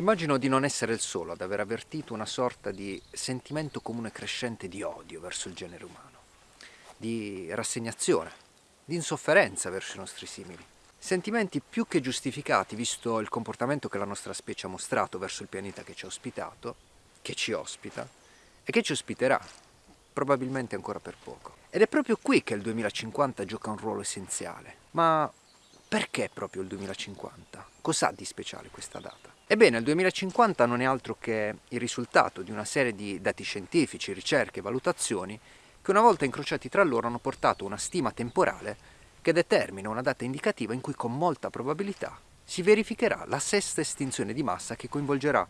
Immagino di non essere il solo ad aver avvertito una sorta di sentimento comune crescente di odio verso il genere umano, di rassegnazione, di insofferenza verso i nostri simili. Sentimenti più che giustificati visto il comportamento che la nostra specie ha mostrato verso il pianeta che ci ha ospitato, che ci ospita e che ci ospiterà, probabilmente ancora per poco. Ed è proprio qui che il 2050 gioca un ruolo essenziale. Ma perché proprio il 2050? Cos'ha di speciale questa data? Ebbene, il 2050 non è altro che il risultato di una serie di dati scientifici, ricerche e valutazioni che una volta incrociati tra loro hanno portato una stima temporale che determina una data indicativa in cui con molta probabilità si verificherà la sesta estinzione di massa che coinvolgerà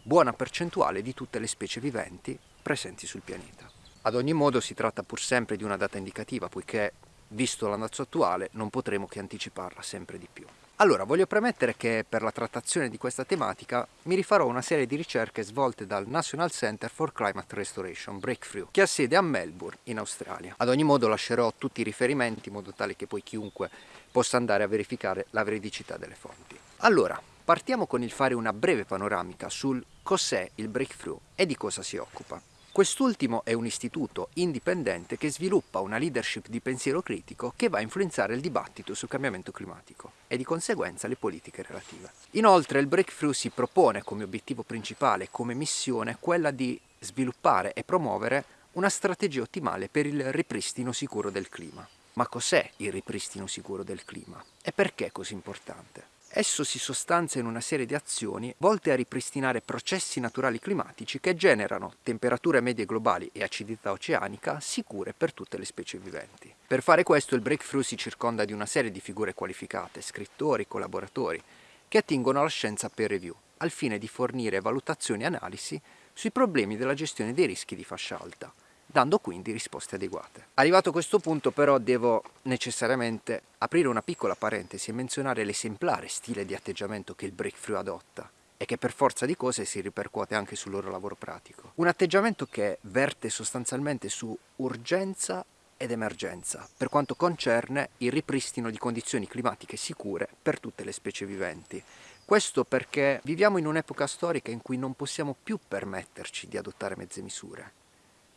buona percentuale di tutte le specie viventi presenti sul pianeta. Ad ogni modo si tratta pur sempre di una data indicativa, poiché, visto l'andazzo attuale, non potremo che anticiparla sempre di più. Allora, voglio premettere che per la trattazione di questa tematica mi rifarò una serie di ricerche svolte dal National Center for Climate Restoration, Breakthrough, che ha sede a Melbourne, in Australia. Ad ogni modo lascerò tutti i riferimenti in modo tale che poi chiunque possa andare a verificare la veridicità delle fonti. Allora, partiamo con il fare una breve panoramica sul cos'è il Breakthrough e di cosa si occupa. Quest'ultimo è un istituto indipendente che sviluppa una leadership di pensiero critico che va a influenzare il dibattito sul cambiamento climatico e di conseguenza le politiche relative. Inoltre il Breakthrough si propone come obiettivo principale, come missione, quella di sviluppare e promuovere una strategia ottimale per il ripristino sicuro del clima. Ma cos'è il ripristino sicuro del clima? E perché è così importante? Esso si sostanzia in una serie di azioni volte a ripristinare processi naturali climatici che generano temperature medie globali e acidità oceanica sicure per tutte le specie viventi. Per fare questo il Breakthrough si circonda di una serie di figure qualificate, scrittori, collaboratori, che attingono alla scienza peer review, al fine di fornire valutazioni e analisi sui problemi della gestione dei rischi di fascia alta, dando quindi risposte adeguate. Arrivato a questo punto però devo necessariamente aprire una piccola parentesi e menzionare l'esemplare stile di atteggiamento che il breakthrough adotta e che per forza di cose si ripercuote anche sul loro lavoro pratico. Un atteggiamento che verte sostanzialmente su urgenza ed emergenza per quanto concerne il ripristino di condizioni climatiche sicure per tutte le specie viventi. Questo perché viviamo in un'epoca storica in cui non possiamo più permetterci di adottare mezze misure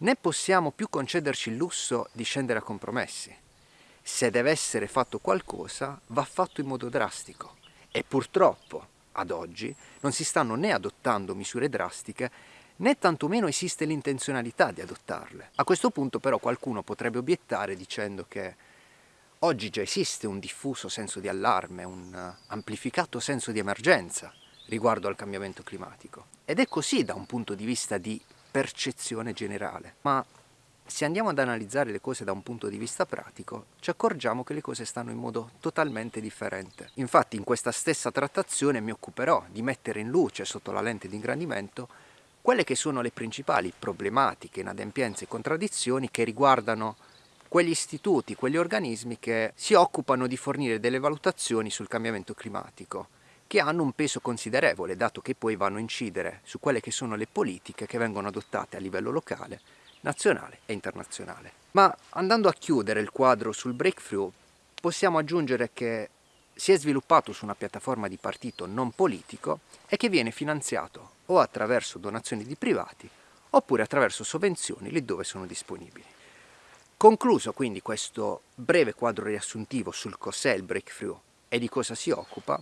né possiamo più concederci il lusso di scendere a compromessi. Se deve essere fatto qualcosa, va fatto in modo drastico. E purtroppo, ad oggi, non si stanno né adottando misure drastiche, né tantomeno esiste l'intenzionalità di adottarle. A questo punto però qualcuno potrebbe obiettare dicendo che oggi già esiste un diffuso senso di allarme, un amplificato senso di emergenza riguardo al cambiamento climatico. Ed è così da un punto di vista di percezione generale, ma se andiamo ad analizzare le cose da un punto di vista pratico, ci accorgiamo che le cose stanno in modo totalmente differente. Infatti in questa stessa trattazione mi occuperò di mettere in luce sotto la lente di ingrandimento quelle che sono le principali problematiche, inadempienze e contraddizioni che riguardano quegli istituti, quegli organismi che si occupano di fornire delle valutazioni sul cambiamento climatico che hanno un peso considerevole, dato che poi vanno a incidere su quelle che sono le politiche che vengono adottate a livello locale, nazionale e internazionale. Ma andando a chiudere il quadro sul breakthrough, possiamo aggiungere che si è sviluppato su una piattaforma di partito non politico e che viene finanziato o attraverso donazioni di privati oppure attraverso sovvenzioni lì dove sono disponibili. Concluso quindi questo breve quadro riassuntivo sul cos'è il breakthrough e di cosa si occupa,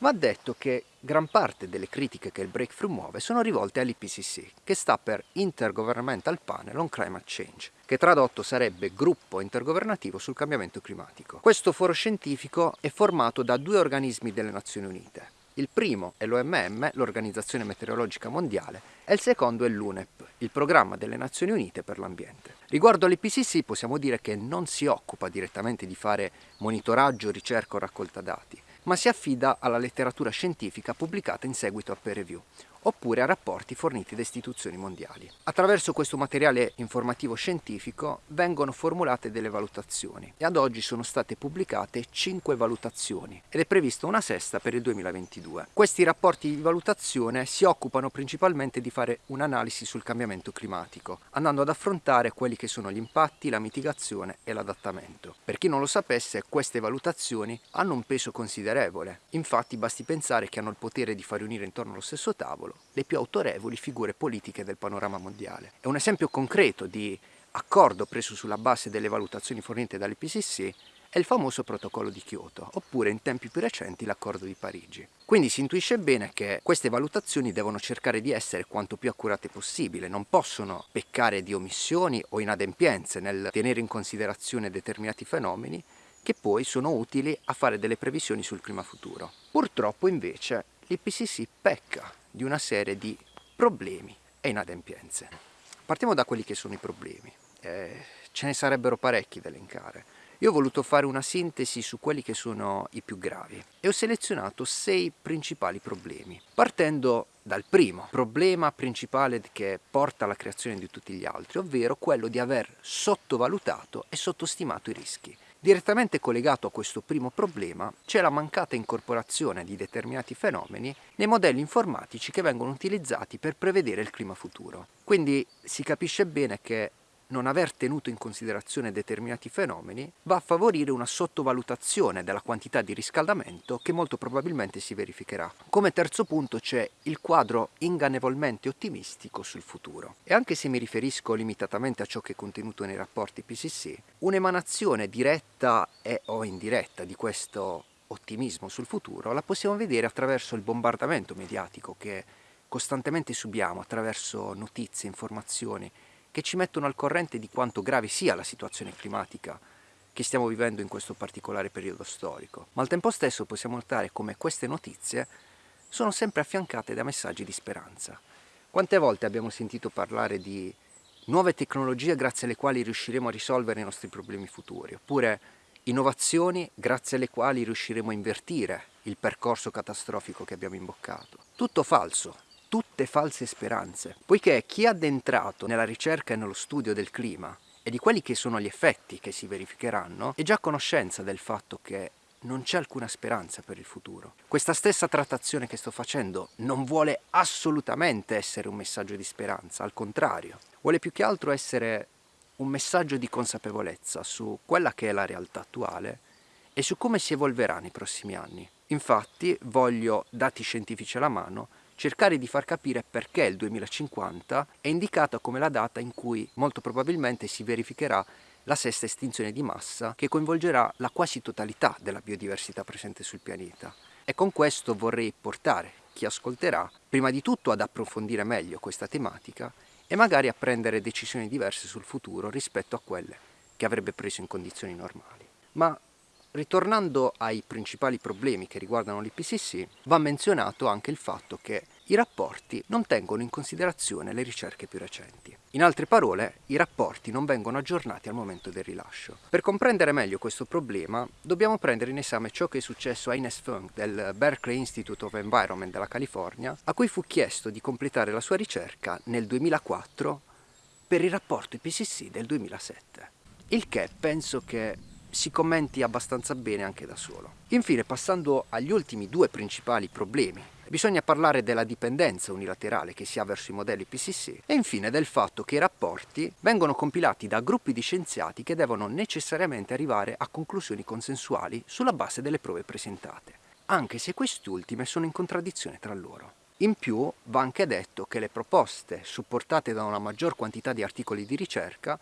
Va detto che gran parte delle critiche che il Breakthrough muove sono rivolte all'IPCC, che sta per Intergovernmental Panel on Climate Change, che tradotto sarebbe Gruppo Intergovernativo sul Cambiamento Climatico. Questo foro scientifico è formato da due organismi delle Nazioni Unite. Il primo è l'OMM, l'Organizzazione Meteorologica Mondiale, e il secondo è l'UNEP, il Programma delle Nazioni Unite per l'Ambiente. Riguardo all'IPCC possiamo dire che non si occupa direttamente di fare monitoraggio, ricerca o raccolta dati, ma si affida alla letteratura scientifica pubblicata in seguito a peer review, oppure a rapporti forniti da istituzioni mondiali. Attraverso questo materiale informativo scientifico vengono formulate delle valutazioni e ad oggi sono state pubblicate 5 valutazioni ed è prevista una sesta per il 2022. Questi rapporti di valutazione si occupano principalmente di fare un'analisi sul cambiamento climatico, andando ad affrontare quelli che sono gli impatti, la mitigazione e l'adattamento. Per chi non lo sapesse, queste valutazioni hanno un peso considerevole, infatti basti pensare che hanno il potere di far unire intorno allo stesso tavolo le più autorevoli figure politiche del panorama mondiale. È un esempio concreto di accordo preso sulla base delle valutazioni fornite dall'IPCC è il famoso protocollo di Kyoto, oppure in tempi più recenti l'accordo di Parigi. Quindi si intuisce bene che queste valutazioni devono cercare di essere quanto più accurate possibile, non possono peccare di omissioni o inadempienze nel tenere in considerazione determinati fenomeni che poi sono utili a fare delle previsioni sul clima futuro. Purtroppo invece l'IPCC pecca di una serie di problemi e inadempienze. Partiamo da quelli che sono i problemi. Eh, ce ne sarebbero parecchi da elencare. Io ho voluto fare una sintesi su quelli che sono i più gravi e ho selezionato sei principali problemi, partendo dal primo problema principale che porta alla creazione di tutti gli altri, ovvero quello di aver sottovalutato e sottostimato i rischi. Direttamente collegato a questo primo problema c'è la mancata incorporazione di determinati fenomeni nei modelli informatici che vengono utilizzati per prevedere il clima futuro. Quindi si capisce bene che non aver tenuto in considerazione determinati fenomeni va a favorire una sottovalutazione della quantità di riscaldamento che molto probabilmente si verificherà. Come terzo punto c'è il quadro ingannevolmente ottimistico sul futuro. E anche se mi riferisco limitatamente a ciò che è contenuto nei rapporti PCC, un'emanazione diretta e o indiretta di questo ottimismo sul futuro la possiamo vedere attraverso il bombardamento mediatico che costantemente subiamo attraverso notizie, informazioni che ci mettono al corrente di quanto grave sia la situazione climatica che stiamo vivendo in questo particolare periodo storico, ma al tempo stesso possiamo notare come queste notizie sono sempre affiancate da messaggi di speranza. Quante volte abbiamo sentito parlare di nuove tecnologie grazie alle quali riusciremo a risolvere i nostri problemi futuri, oppure innovazioni grazie alle quali riusciremo a invertire il percorso catastrofico che abbiamo imboccato. Tutto falso, tutte false speranze, poiché chi è addentrato nella ricerca e nello studio del clima e di quelli che sono gli effetti che si verificheranno è già a conoscenza del fatto che non c'è alcuna speranza per il futuro. Questa stessa trattazione che sto facendo non vuole assolutamente essere un messaggio di speranza, al contrario, vuole più che altro essere un messaggio di consapevolezza su quella che è la realtà attuale e su come si evolverà nei prossimi anni. Infatti voglio, dati scientifici alla mano, cercare di far capire perché il 2050 è indicata come la data in cui molto probabilmente si verificherà la sesta estinzione di massa che coinvolgerà la quasi totalità della biodiversità presente sul pianeta. E con questo vorrei portare chi ascolterà prima di tutto ad approfondire meglio questa tematica e magari a prendere decisioni diverse sul futuro rispetto a quelle che avrebbe preso in condizioni normali. Ma Ritornando ai principali problemi che riguardano l'IPCC, va menzionato anche il fatto che i rapporti non tengono in considerazione le ricerche più recenti. In altre parole, i rapporti non vengono aggiornati al momento del rilascio. Per comprendere meglio questo problema, dobbiamo prendere in esame ciò che è successo a Ines Funk del Berkeley Institute of Environment della California, a cui fu chiesto di completare la sua ricerca nel 2004 per il rapporto IPCC del 2007. Il che penso che si commenti abbastanza bene anche da solo. Infine, passando agli ultimi due principali problemi, bisogna parlare della dipendenza unilaterale che si ha verso i modelli PCC e infine del fatto che i rapporti vengono compilati da gruppi di scienziati che devono necessariamente arrivare a conclusioni consensuali sulla base delle prove presentate, anche se quest'ultime sono in contraddizione tra loro. In più va anche detto che le proposte supportate da una maggior quantità di articoli di ricerca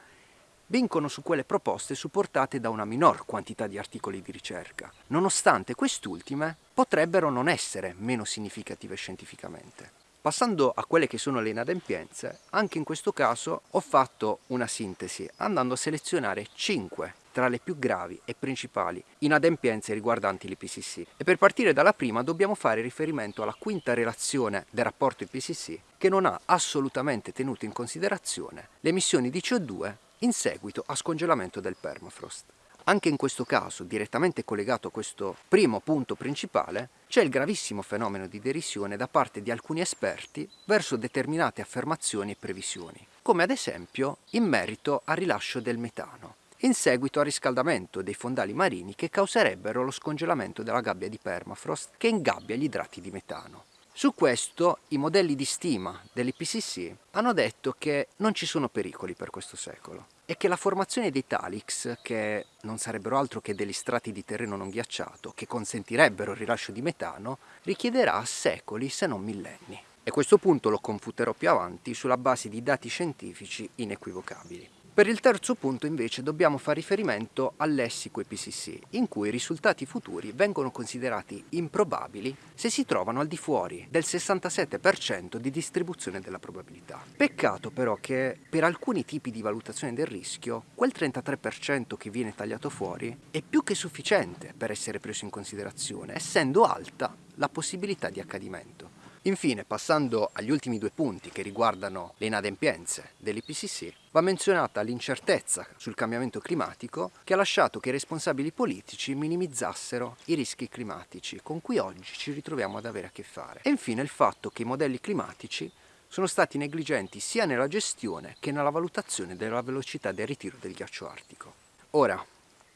vincono su quelle proposte supportate da una minor quantità di articoli di ricerca, nonostante quest'ultime potrebbero non essere meno significative scientificamente. Passando a quelle che sono le inadempienze, anche in questo caso ho fatto una sintesi andando a selezionare 5 tra le più gravi e principali inadempienze riguardanti l'IPCC. E per partire dalla prima dobbiamo fare riferimento alla quinta relazione del rapporto IPCC che non ha assolutamente tenuto in considerazione le emissioni di CO2 in seguito a scongelamento del permafrost. Anche in questo caso, direttamente collegato a questo primo punto principale, c'è il gravissimo fenomeno di derisione da parte di alcuni esperti verso determinate affermazioni e previsioni, come ad esempio in merito al rilascio del metano, in seguito al riscaldamento dei fondali marini che causerebbero lo scongelamento della gabbia di permafrost che ingabbia gli idrati di metano. Su questo i modelli di stima dell'IPCC hanno detto che non ci sono pericoli per questo secolo e che la formazione dei talix, che non sarebbero altro che degli strati di terreno non ghiacciato, che consentirebbero il rilascio di metano, richiederà secoli se non millenni. E questo punto lo confuterò più avanti sulla base di dati scientifici inequivocabili. Per il terzo punto invece dobbiamo fare riferimento al lessico IPCC, in cui i risultati futuri vengono considerati improbabili se si trovano al di fuori del 67% di distribuzione della probabilità. Peccato però che per alcuni tipi di valutazione del rischio, quel 33% che viene tagliato fuori è più che sufficiente per essere preso in considerazione, essendo alta la possibilità di accadimento. Infine, passando agli ultimi due punti che riguardano le inadempienze dell'IPCC, va menzionata l'incertezza sul cambiamento climatico che ha lasciato che i responsabili politici minimizzassero i rischi climatici con cui oggi ci ritroviamo ad avere a che fare. E infine il fatto che i modelli climatici sono stati negligenti sia nella gestione che nella valutazione della velocità del ritiro del ghiaccio artico. Ora,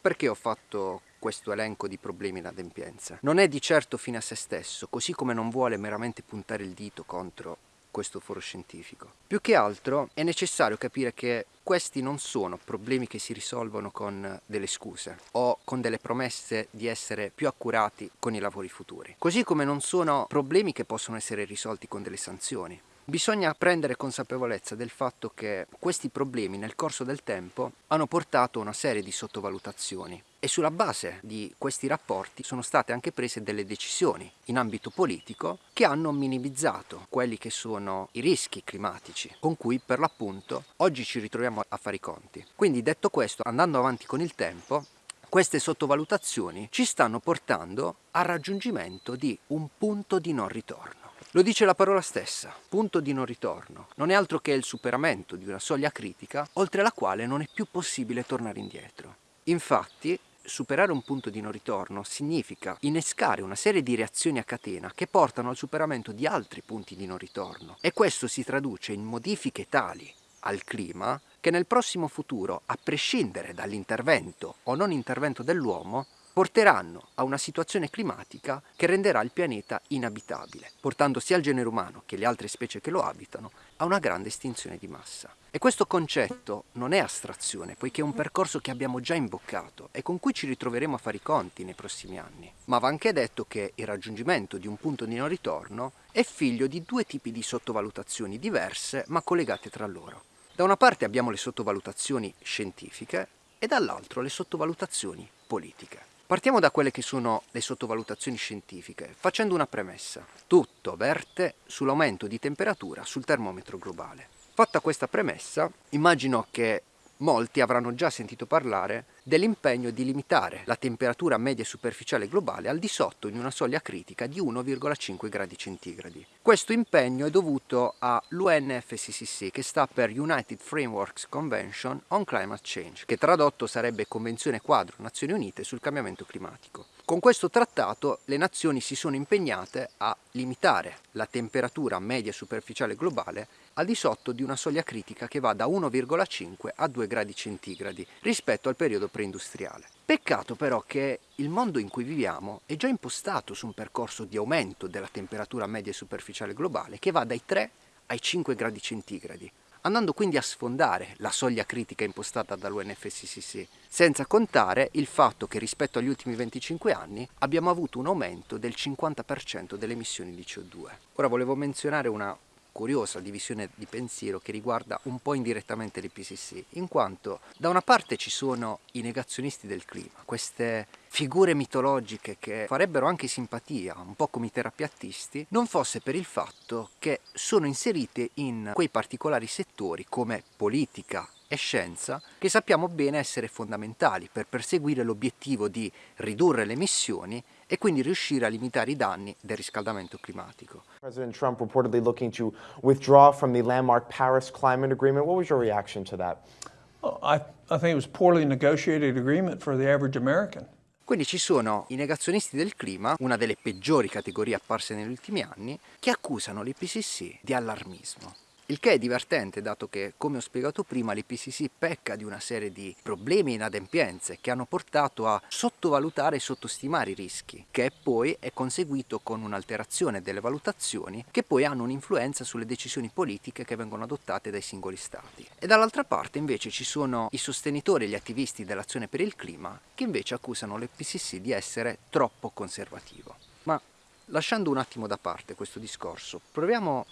perché ho fatto questo elenco di problemi e inadempienze? Non è di certo fine a se stesso, così come non vuole meramente puntare il dito contro questo foro scientifico. Più che altro è necessario capire che questi non sono problemi che si risolvono con delle scuse o con delle promesse di essere più accurati con i lavori futuri. Così come non sono problemi che possono essere risolti con delle sanzioni. Bisogna prendere consapevolezza del fatto che questi problemi nel corso del tempo hanno portato a una serie di sottovalutazioni e sulla base di questi rapporti sono state anche prese delle decisioni in ambito politico che hanno minimizzato quelli che sono i rischi climatici con cui per l'appunto oggi ci ritroviamo a fare i conti. Quindi detto questo, andando avanti con il tempo, queste sottovalutazioni ci stanno portando al raggiungimento di un punto di non ritorno. Lo dice la parola stessa, punto di non ritorno. Non è altro che il superamento di una soglia critica oltre la quale non è più possibile tornare indietro. Infatti, superare un punto di non ritorno significa innescare una serie di reazioni a catena che portano al superamento di altri punti di non ritorno e questo si traduce in modifiche tali al clima che nel prossimo futuro, a prescindere dall'intervento o non intervento dell'uomo, porteranno a una situazione climatica che renderà il pianeta inabitabile, portando sia il genere umano che le altre specie che lo abitano a una grande estinzione di massa. E questo concetto non è astrazione, poiché è un percorso che abbiamo già imboccato e con cui ci ritroveremo a fare i conti nei prossimi anni. Ma va anche detto che il raggiungimento di un punto di non ritorno è figlio di due tipi di sottovalutazioni diverse ma collegate tra loro. Da una parte abbiamo le sottovalutazioni scientifiche e dall'altro le sottovalutazioni politiche. Partiamo da quelle che sono le sottovalutazioni scientifiche, facendo una premessa. Tutto verte sull'aumento di temperatura sul termometro globale. Fatta questa premessa, immagino che molti avranno già sentito parlare dell'impegno di limitare la temperatura media superficiale globale al di sotto di una soglia critica di 1,5 gradi centigradi. Questo impegno è dovuto all'UNFCCC che sta per United Frameworks Convention on Climate Change, che tradotto sarebbe Convenzione Quadro Nazioni Unite sul cambiamento climatico. Con questo trattato le nazioni si sono impegnate a limitare la temperatura media superficiale globale al di sotto di una soglia critica che va da 1,5 a 2 gradi centigradi rispetto al periodo preindustriale. Peccato però che il mondo in cui viviamo è già impostato su un percorso di aumento della temperatura media superficiale globale che va dai 3 ai 5 gradi centigradi, andando quindi a sfondare la soglia critica impostata dall'UNFCCC, senza contare il fatto che rispetto agli ultimi 25 anni abbiamo avuto un aumento del 50% delle emissioni di CO2. Ora volevo menzionare una curiosa divisione di pensiero che riguarda un po' indirettamente l'IPCC, in quanto da una parte ci sono i negazionisti del clima, queste figure mitologiche che farebbero anche simpatia, un po' come i terapiattisti, non fosse per il fatto che sono inserite in quei particolari settori come politica e scienza che sappiamo bene essere fondamentali per perseguire l'obiettivo di ridurre le emissioni e quindi riuscire a limitare i danni del riscaldamento climatico. President Trump reportedly looking to withdraw from the landmark Paris climate agreement. What was your reaction to that? Well, I, I think it was poorly negotiated agreement for the average American. Quindi ci sono i negazionisti del clima, una delle peggiori categorie apparse negli ultimi anni, che accusano l'IPCC di allarmismo. Il che è divertente dato che, come ho spiegato prima, l'IPCC pecca di una serie di problemi e inadempienze che hanno portato a sottovalutare e sottostimare i rischi, che poi è conseguito con un'alterazione delle valutazioni che poi hanno un'influenza sulle decisioni politiche che vengono adottate dai singoli stati. E dall'altra parte invece ci sono i sostenitori e gli attivisti dell'azione per il clima che invece accusano l'IPCC di essere troppo conservativo. Ma lasciando un attimo da parte questo discorso, proviamo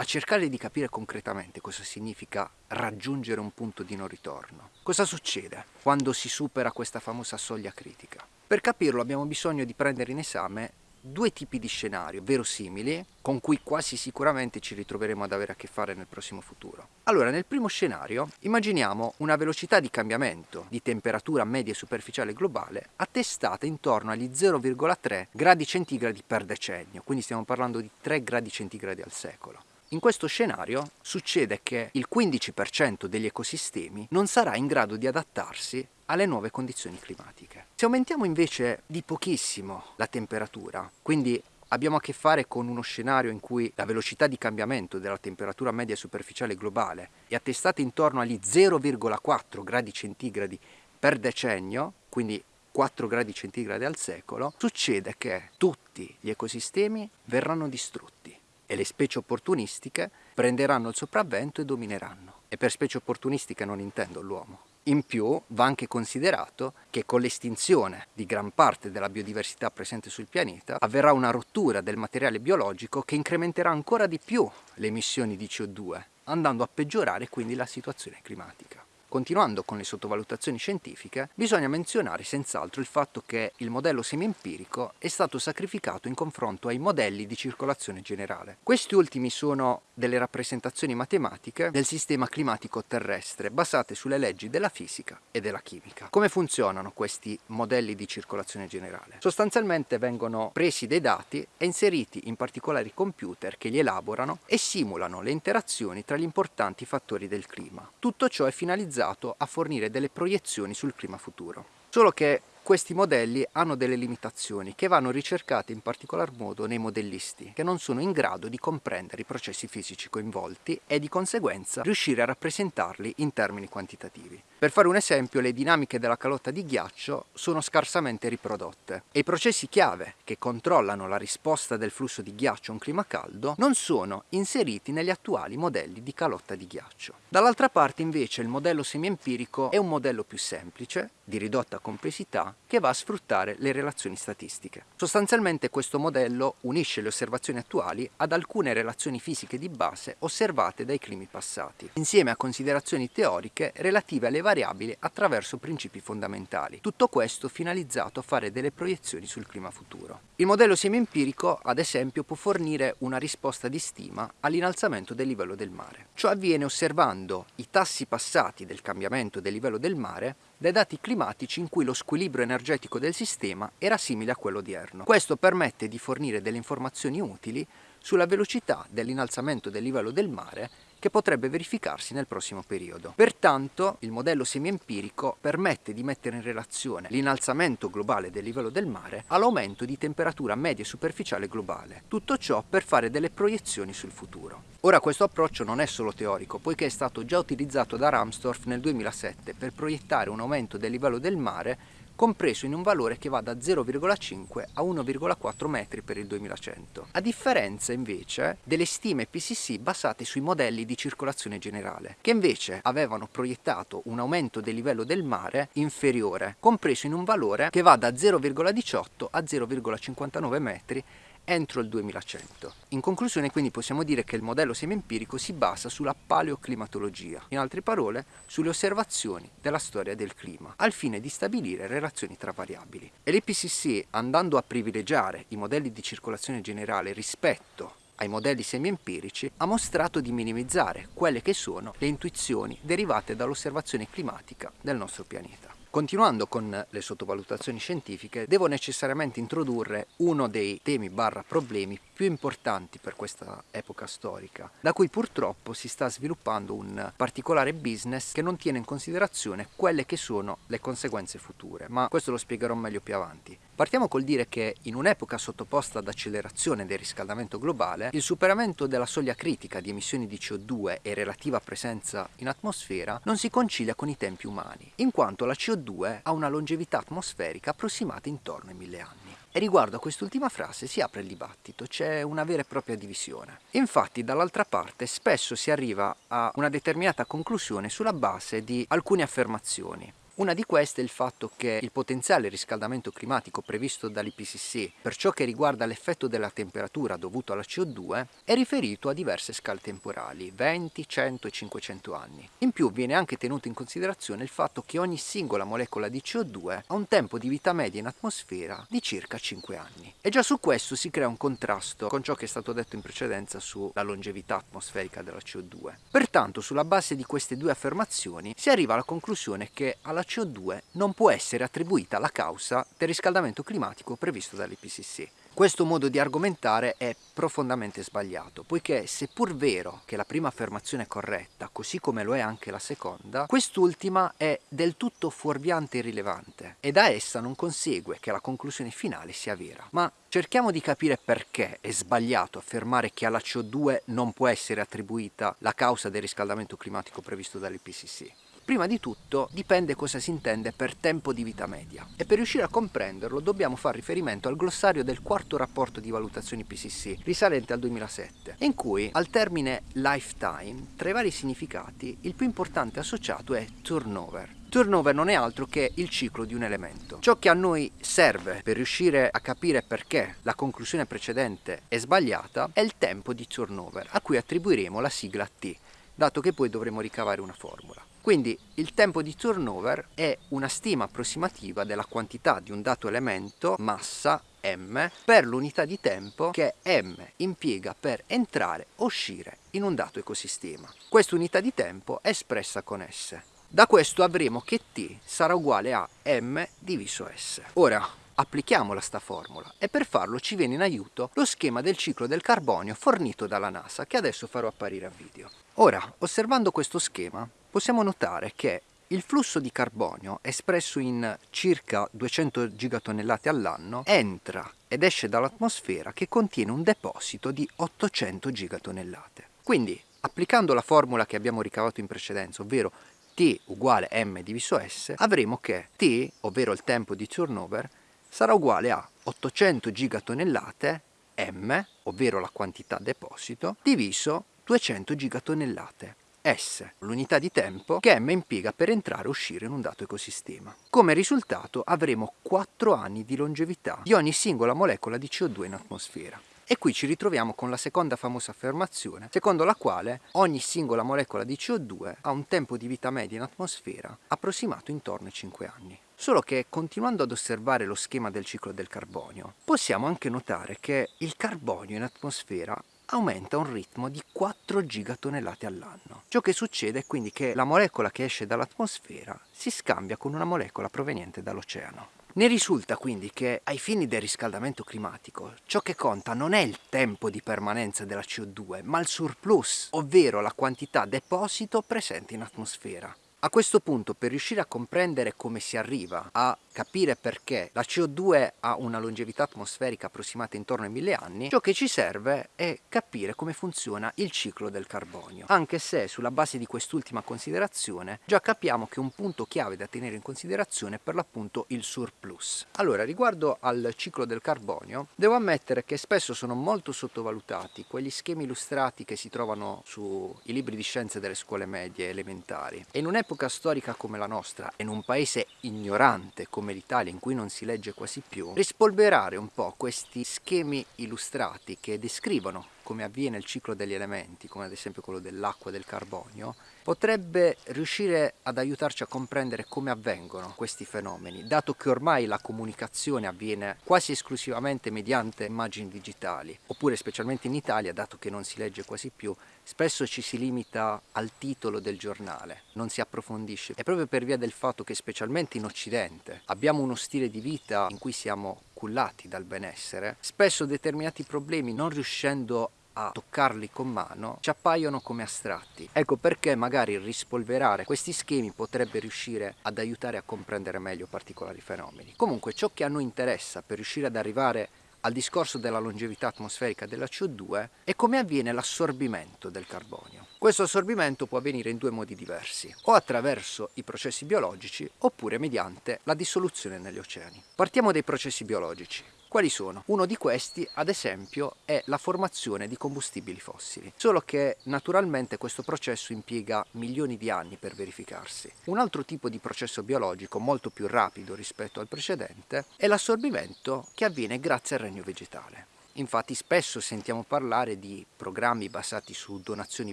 a cercare di capire concretamente cosa significa raggiungere un punto di non ritorno. Cosa succede quando si supera questa famosa soglia critica? Per capirlo abbiamo bisogno di prendere in esame due tipi di scenario verosimili con cui quasi sicuramente ci ritroveremo ad avere a che fare nel prossimo futuro. Allora, nel primo scenario immaginiamo una velocità di cambiamento di temperatura media superficiale globale attestata intorno agli 0,3 gradi centigradi per decennio, quindi stiamo parlando di 3 gradi centigradi al secolo. In questo scenario succede che il 15% degli ecosistemi non sarà in grado di adattarsi alle nuove condizioni climatiche. Se aumentiamo invece di pochissimo la temperatura, quindi abbiamo a che fare con uno scenario in cui la velocità di cambiamento della temperatura media superficiale globale è attestata intorno agli 0,4 gradi centigradi per decennio, quindi 4 gradi centigradi al secolo, succede che tutti gli ecosistemi verranno distrutti e le specie opportunistiche prenderanno il sopravvento e domineranno. E per specie opportunistiche non intendo l'uomo. In più va anche considerato che con l'estinzione di gran parte della biodiversità presente sul pianeta avverrà una rottura del materiale biologico che incrementerà ancora di più le emissioni di CO2, andando a peggiorare quindi la situazione climatica. Continuando con le sottovalutazioni scientifiche, bisogna menzionare senz'altro il fatto che il modello semi-empirico è stato sacrificato in confronto ai modelli di circolazione generale. Questi ultimi sono delle rappresentazioni matematiche del sistema climatico terrestre basate sulle leggi della fisica e della chimica. Come funzionano questi modelli di circolazione generale? Sostanzialmente vengono presi dei dati e inseriti in particolari computer che li elaborano e simulano le interazioni tra gli importanti fattori del clima. Tutto ciò è finalizzato finalizzato a fornire delle proiezioni sul clima futuro. Solo che questi modelli hanno delle limitazioni che vanno ricercate in particolar modo nei modellisti, che non sono in grado di comprendere i processi fisici coinvolti e di conseguenza riuscire a rappresentarli in termini quantitativi. Per fare un esempio, le dinamiche della calotta di ghiaccio sono scarsamente riprodotte e i processi chiave che controllano la risposta del flusso di ghiaccio a un clima caldo non sono inseriti negli attuali modelli di calotta di ghiaccio. Dall'altra parte invece il modello semiempirico è un modello più semplice, di ridotta complessità, che va a sfruttare le relazioni statistiche. Sostanzialmente questo modello unisce le osservazioni attuali ad alcune relazioni fisiche di base osservate dai climi passati, insieme a considerazioni teoriche relative alle variabili attraverso principi fondamentali. Tutto questo finalizzato a fare delle proiezioni sul clima futuro. Il modello semi-empirico, ad esempio, può fornire una risposta di stima all'innalzamento del livello del mare. Ciò avviene osservando i tassi passati del cambiamento del livello del mare dai dati climatici in cui lo squilibrio energetico del sistema era simile a quello odierno. Questo permette di fornire delle informazioni utili sulla velocità dell'innalzamento del livello del mare che potrebbe verificarsi nel prossimo periodo. Pertanto il modello semiempirico permette di mettere in relazione l'innalzamento globale del livello del mare all'aumento di temperatura media superficiale globale. Tutto ciò per fare delle proiezioni sul futuro. Ora questo approccio non è solo teorico, poiché è stato già utilizzato da Ramstorff nel 2007 per proiettare un aumento del livello del mare compreso in un valore che va da 0,5 a 1,4 metri per il 2100, a differenza invece delle stime PCC basate sui modelli di circolazione generale, che invece avevano proiettato un aumento del livello del mare inferiore, compreso in un valore che va da 0,18 a 0,59 metri entro il 2100. In conclusione quindi possiamo dire che il modello semiempirico si basa sulla paleoclimatologia, in altre parole sulle osservazioni della storia del clima, al fine di stabilire relazioni tra variabili. E l'IPCC andando a privilegiare i modelli di circolazione generale rispetto ai modelli semiempirici ha mostrato di minimizzare quelle che sono le intuizioni derivate dall'osservazione climatica del nostro pianeta. Continuando con le sottovalutazioni scientifiche, devo necessariamente introdurre uno dei temi barra problemi più importanti per questa epoca storica, da cui purtroppo si sta sviluppando un particolare business che non tiene in considerazione quelle che sono le conseguenze future, ma questo lo spiegherò meglio più avanti. Partiamo col dire che in un'epoca sottoposta ad accelerazione del riscaldamento globale, il superamento della soglia critica di emissioni di CO2 e relativa presenza in atmosfera non si concilia con i tempi umani, in quanto la CO2 ha una longevità atmosferica approssimata intorno ai mille anni. E riguardo a quest'ultima frase si apre il dibattito, c'è una vera e propria divisione. Infatti dall'altra parte spesso si arriva a una determinata conclusione sulla base di alcune affermazioni. Una di queste è il fatto che il potenziale riscaldamento climatico previsto dall'IPCC per ciò che riguarda l'effetto della temperatura dovuto alla CO2 è riferito a diverse scale temporali, 20, 100 e 500 anni. In più viene anche tenuto in considerazione il fatto che ogni singola molecola di CO2 ha un tempo di vita media in atmosfera di circa 5 anni. E già su questo si crea un contrasto con ciò che è stato detto in precedenza sulla longevità atmosferica della CO2. Pertanto sulla base di queste due affermazioni si arriva alla conclusione che alla CO2 non può essere attribuita la causa del riscaldamento climatico previsto dall'IPCC. Questo modo di argomentare è profondamente sbagliato, poiché seppur vero che la prima affermazione è corretta, così come lo è anche la seconda, quest'ultima è del tutto fuorviante e irrilevante e da essa non consegue che la conclusione finale sia vera. Ma cerchiamo di capire perché è sbagliato affermare che alla CO2 non può essere attribuita la causa del riscaldamento climatico previsto dall'IPCC. Prima di tutto dipende cosa si intende per tempo di vita media e per riuscire a comprenderlo dobbiamo fare riferimento al glossario del quarto rapporto di valutazioni PCC risalente al 2007 in cui al termine lifetime tra i vari significati il più importante associato è turnover Turnover non è altro che il ciclo di un elemento. Ciò che a noi serve per riuscire a capire perché la conclusione precedente è sbagliata è il tempo di turnover, a cui attribuiremo la sigla T, dato che poi dovremo ricavare una formula. Quindi il tempo di turnover è una stima approssimativa della quantità di un dato elemento, massa m, per l'unità di tempo che m impiega per entrare o uscire in un dato ecosistema. Questa unità di tempo è espressa con S. Da questo avremo che t sarà uguale a m diviso s. Ora, applichiamola sta formula e per farlo ci viene in aiuto lo schema del ciclo del carbonio fornito dalla NASA che adesso farò apparire a video. Ora, osservando questo schema, possiamo notare che il flusso di carbonio espresso in circa 200 gigatonnellate all'anno entra ed esce dall'atmosfera che contiene un deposito di 800 gigatonnellate. Quindi, applicando la formula che abbiamo ricavato in precedenza, ovvero T uguale m diviso S, avremo che T, ovvero il tempo di turnover, sarà uguale a 800 gigatonnellate m, ovvero la quantità deposito, diviso 200 gigatonnellate. S, l'unità di tempo che M impiega per entrare e uscire in un dato ecosistema. Come risultato avremo 4 anni di longevità di ogni singola molecola di CO2 in atmosfera. E qui ci ritroviamo con la seconda famosa affermazione, secondo la quale ogni singola molecola di CO2 ha un tempo di vita media in atmosfera approssimato intorno ai 5 anni. Solo che continuando ad osservare lo schema del ciclo del carbonio, possiamo anche notare che il carbonio in atmosfera aumenta un ritmo di 4 gigatonnellate all'anno. Ciò che succede è quindi che la molecola che esce dall'atmosfera si scambia con una molecola proveniente dall'oceano. Ne risulta quindi che ai fini del riscaldamento climatico ciò che conta non è il tempo di permanenza della CO2 ma il surplus, ovvero la quantità deposito presente in atmosfera. A questo punto per riuscire a comprendere come si arriva a capire perché la CO2 ha una longevità atmosferica approssimata intorno ai mille anni, ciò che ci serve è capire come funziona il ciclo del carbonio. Anche se sulla base di quest'ultima considerazione già capiamo che un punto chiave da tenere in considerazione è per l'appunto il surplus. Allora, riguardo al ciclo del carbonio, devo ammettere che spesso sono molto sottovalutati quegli schemi illustrati che si trovano sui libri di scienze delle scuole medie elementari. E in un'epoca storica come la nostra, in un paese ignorante come come l'Italia in cui non si legge quasi più, rispolverare un po' questi schemi illustrati che descrivono come avviene il ciclo degli elementi, come ad esempio quello dell'acqua e del carbonio, potrebbe riuscire ad aiutarci a comprendere come avvengono questi fenomeni, dato che ormai la comunicazione avviene quasi esclusivamente mediante immagini digitali, oppure specialmente in Italia, dato che non si legge quasi più, spesso ci si limita al titolo del giornale, non si approfondisce. È proprio per via del fatto che specialmente in Occidente abbiamo uno stile di vita in cui siamo cullati dal benessere, spesso determinati problemi non riuscendo a toccarli con mano ci appaiono come astratti. Ecco perché magari rispolverare questi schemi potrebbe riuscire ad aiutare a comprendere meglio particolari fenomeni. Comunque ciò che a noi interessa per riuscire ad arrivare al discorso della longevità atmosferica della CO2 è come avviene l'assorbimento del carbonio. Questo assorbimento può avvenire in due modi diversi, o attraverso i processi biologici oppure mediante la dissoluzione negli oceani. Partiamo dai processi biologici. Quali sono? Uno di questi, ad esempio, è la formazione di combustibili fossili, solo che naturalmente questo processo impiega milioni di anni per verificarsi. Un altro tipo di processo biologico, molto più rapido rispetto al precedente, è l'assorbimento che avviene grazie al regno vegetale. Infatti spesso sentiamo parlare di programmi basati su donazioni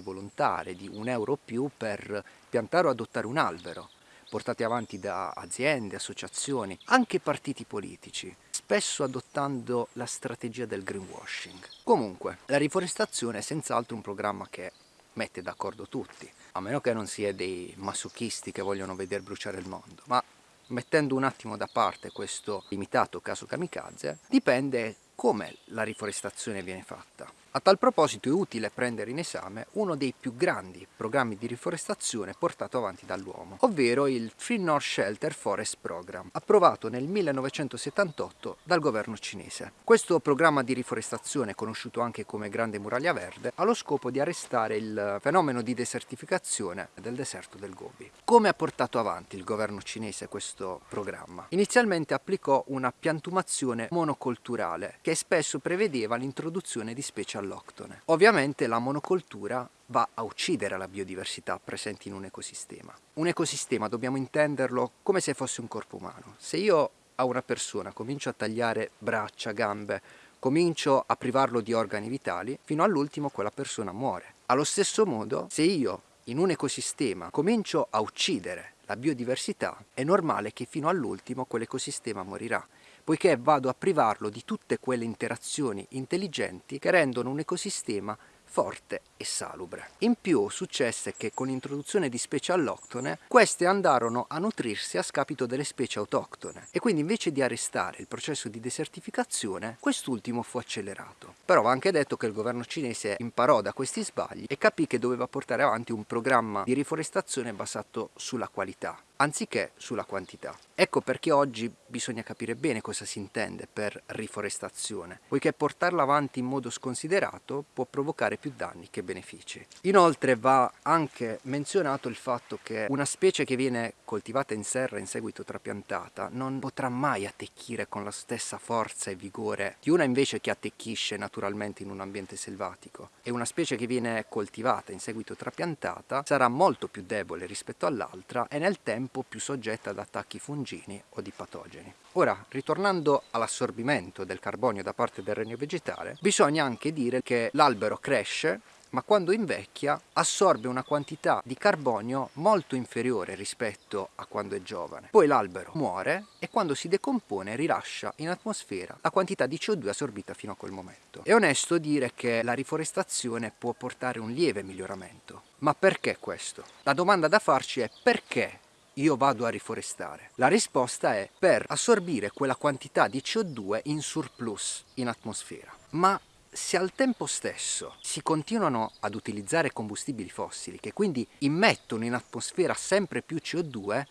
volontarie, di un euro o più per piantare o adottare un albero, portati avanti da aziende, associazioni, anche partiti politici, spesso adottando la strategia del greenwashing. Comunque, la riforestazione è senz'altro un programma che mette d'accordo tutti, a meno che non sia dei masochisti che vogliono vedere bruciare il mondo, ma mettendo un attimo da parte questo limitato caso kamikaze, dipende come la riforestazione viene fatta. A tal proposito è utile prendere in esame uno dei più grandi programmi di riforestazione portato avanti dall'uomo, ovvero il Free North Shelter Forest Program, approvato nel 1978 dal governo cinese. Questo programma di riforestazione, conosciuto anche come Grande Muraglia Verde, ha lo scopo di arrestare il fenomeno di desertificazione del deserto del Gobi. Come ha portato avanti il governo cinese questo programma? Inizialmente applicò una piantumazione monocolturale che spesso prevedeva l'introduzione di specie all'octone. Ovviamente la monocoltura va a uccidere la biodiversità presente in un ecosistema. Un ecosistema dobbiamo intenderlo come se fosse un corpo umano. Se io a una persona comincio a tagliare braccia, gambe, comincio a privarlo di organi vitali, fino all'ultimo quella persona muore. Allo stesso modo, se io in un ecosistema comincio a uccidere la biodiversità, è normale che fino all'ultimo quell'ecosistema morirà poiché vado a privarlo di tutte quelle interazioni intelligenti che rendono un ecosistema forte e salubre. In più successe che con l'introduzione di specie alloctone queste andarono a nutrirsi a scapito delle specie autoctone e quindi invece di arrestare il processo di desertificazione quest'ultimo fu accelerato. Però va anche detto che il governo cinese imparò da questi sbagli e capì che doveva portare avanti un programma di riforestazione basato sulla qualità anziché sulla quantità. Ecco perché oggi bisogna capire bene cosa si intende per riforestazione, poiché portarla avanti in modo sconsiderato può provocare più danni che benefici. Inoltre va anche menzionato il fatto che una specie che viene coltivata in serra in seguito trapiantata non potrà mai attecchire con la stessa forza e vigore di una invece che attecchisce naturalmente in un ambiente selvatico e una specie che viene coltivata in seguito trapiantata sarà molto più debole rispetto all'altra e nel tempo tempo più soggetta ad attacchi fungini o di patogeni. Ora, ritornando all'assorbimento del carbonio da parte del regno vegetale, bisogna anche dire che l'albero cresce ma quando invecchia assorbe una quantità di carbonio molto inferiore rispetto a quando è giovane. Poi l'albero muore e quando si decompone rilascia in atmosfera la quantità di CO2 assorbita fino a quel momento. È onesto dire che la riforestazione può portare un lieve miglioramento. Ma perché questo? La domanda da farci è perché io vado a riforestare? La risposta è per assorbire quella quantità di CO2 in surplus in atmosfera. Ma se al tempo stesso si continuano ad utilizzare combustibili fossili che quindi immettono in atmosfera sempre più CO2,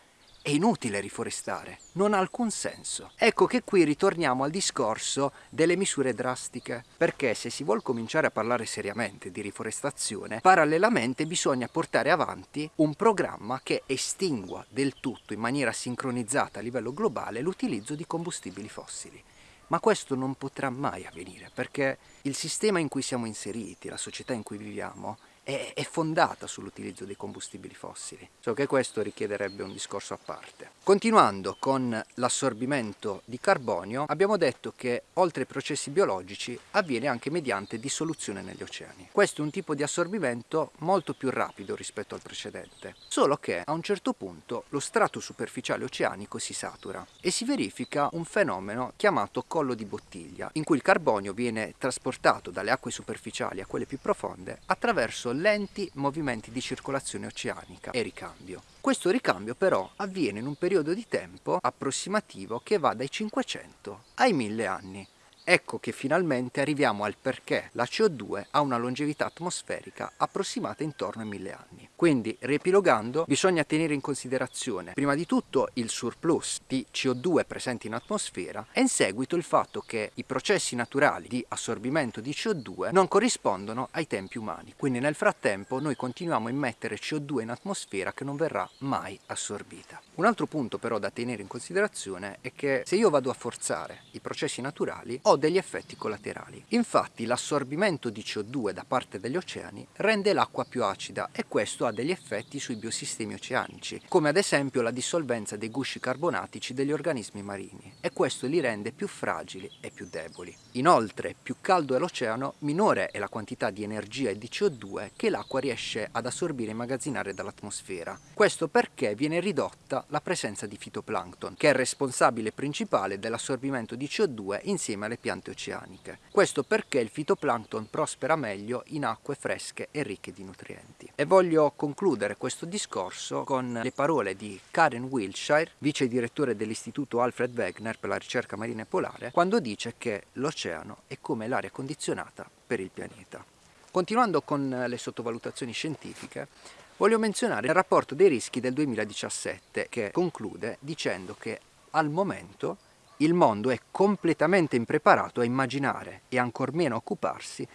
è inutile riforestare, non ha alcun senso. Ecco che qui ritorniamo al discorso delle misure drastiche, perché se si vuole cominciare a parlare seriamente di riforestazione, parallelamente bisogna portare avanti un programma che estingua del tutto in maniera sincronizzata a livello globale l'utilizzo di combustibili fossili. Ma questo non potrà mai avvenire perché il sistema in cui siamo inseriti, la società in cui viviamo, è, fondata sull'utilizzo dei combustibili fossili, solo che questo richiederebbe un discorso a parte. Continuando con l'assorbimento di carbonio, abbiamo detto che oltre ai processi biologici avviene anche mediante dissoluzione negli oceani. Questo è un tipo di assorbimento molto più rapido rispetto al precedente, solo che a un certo punto lo strato superficiale oceanico si satura e si verifica un fenomeno chiamato collo di bottiglia, in cui il carbonio viene trasportato dalle acque superficiali a quelle più profonde attraverso lenti movimenti di circolazione oceanica e ricambio. Questo ricambio però avviene in un periodo di tempo approssimativo che va dai 500 ai 1000 anni. Ecco che finalmente arriviamo al perché la CO2 ha una longevità atmosferica approssimata intorno ai mille anni. Quindi, riepilogando, bisogna tenere in considerazione prima di tutto il surplus di CO2 presente in atmosfera e in seguito il fatto che i processi naturali di assorbimento di CO2 non corrispondono ai tempi umani. Quindi nel frattempo noi continuiamo a immettere CO2 in atmosfera che non verrà mai assorbita. Un altro punto però da tenere in considerazione è che se io vado a forzare i processi naturali ho degli effetti collaterali. Infatti l'assorbimento di CO2 da parte degli oceani rende l'acqua più acida e questo ha degli effetti sui biosistemi oceanici, come ad esempio la dissolvenza dei gusci carbonatici degli organismi marini e questo li rende più fragili e più deboli. Inoltre, più caldo è l'oceano, minore è la quantità di energia e di CO2 che l'acqua riesce ad assorbire e immagazzinare dall'atmosfera. Questo perché viene ridotta la presenza di fitoplancton, che è responsabile principale dell'assorbimento di CO2 insieme alle piante oceaniche. Questo perché il fitoplancton prospera meglio in acque fresche e ricche di nutrienti. E voglio concludere questo discorso con le parole di Karen Wilshire, vice direttore dell'istituto Alfred Wegener per la ricerca marina e polare, quando dice che l'oceano è come l'aria condizionata per il pianeta. Continuando con le sottovalutazioni scientifiche, voglio menzionare il rapporto dei rischi del 2017 che conclude dicendo che al momento il mondo è completamente impreparato a immaginare e ancor meno a occuparsi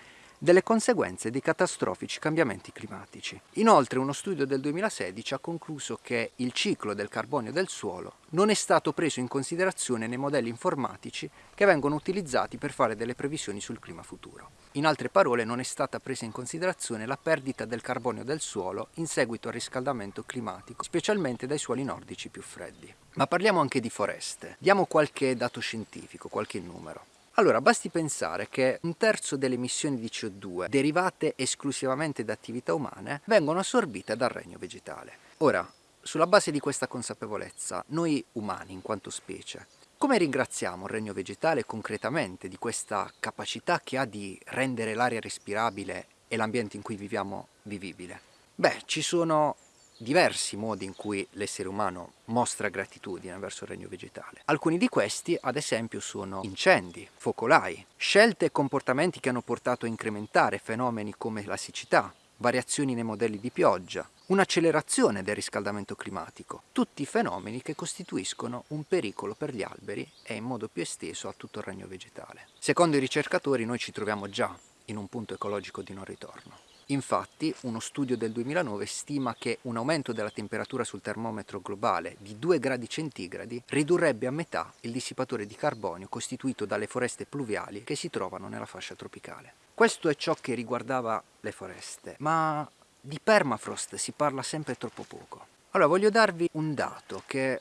delle conseguenze dei catastrofici cambiamenti climatici. Inoltre uno studio del 2016 ha concluso che il ciclo del carbonio del suolo non è stato preso in considerazione nei modelli informatici che vengono utilizzati per fare delle previsioni sul clima futuro. In altre parole non è stata presa in considerazione la perdita del carbonio del suolo in seguito al riscaldamento climatico, specialmente dai suoli nordici più freddi. Ma parliamo anche di foreste. Diamo qualche dato scientifico, qualche numero. Allora, basti pensare che un terzo delle emissioni di CO2 derivate esclusivamente da attività umane vengono assorbite dal regno vegetale. Ora, sulla base di questa consapevolezza, noi umani in quanto specie, come ringraziamo il regno vegetale concretamente di questa capacità che ha di rendere l'aria respirabile e l'ambiente in cui viviamo vivibile? Beh, ci sono diversi modi in cui l'essere umano mostra gratitudine verso il regno vegetale. Alcuni di questi, ad esempio, sono incendi, focolai, scelte e comportamenti che hanno portato a incrementare fenomeni come la siccità, variazioni nei modelli di pioggia, un'accelerazione del riscaldamento climatico, tutti fenomeni che costituiscono un pericolo per gli alberi e in modo più esteso a tutto il regno vegetale. Secondo i ricercatori noi ci troviamo già in un punto ecologico di non ritorno. Infatti, uno studio del 2009 stima che un aumento della temperatura sul termometro globale di 2 gradi centigradi ridurrebbe a metà il dissipatore di carbonio costituito dalle foreste pluviali che si trovano nella fascia tropicale. Questo è ciò che riguardava le foreste, ma di permafrost si parla sempre troppo poco. Allora voglio darvi un dato che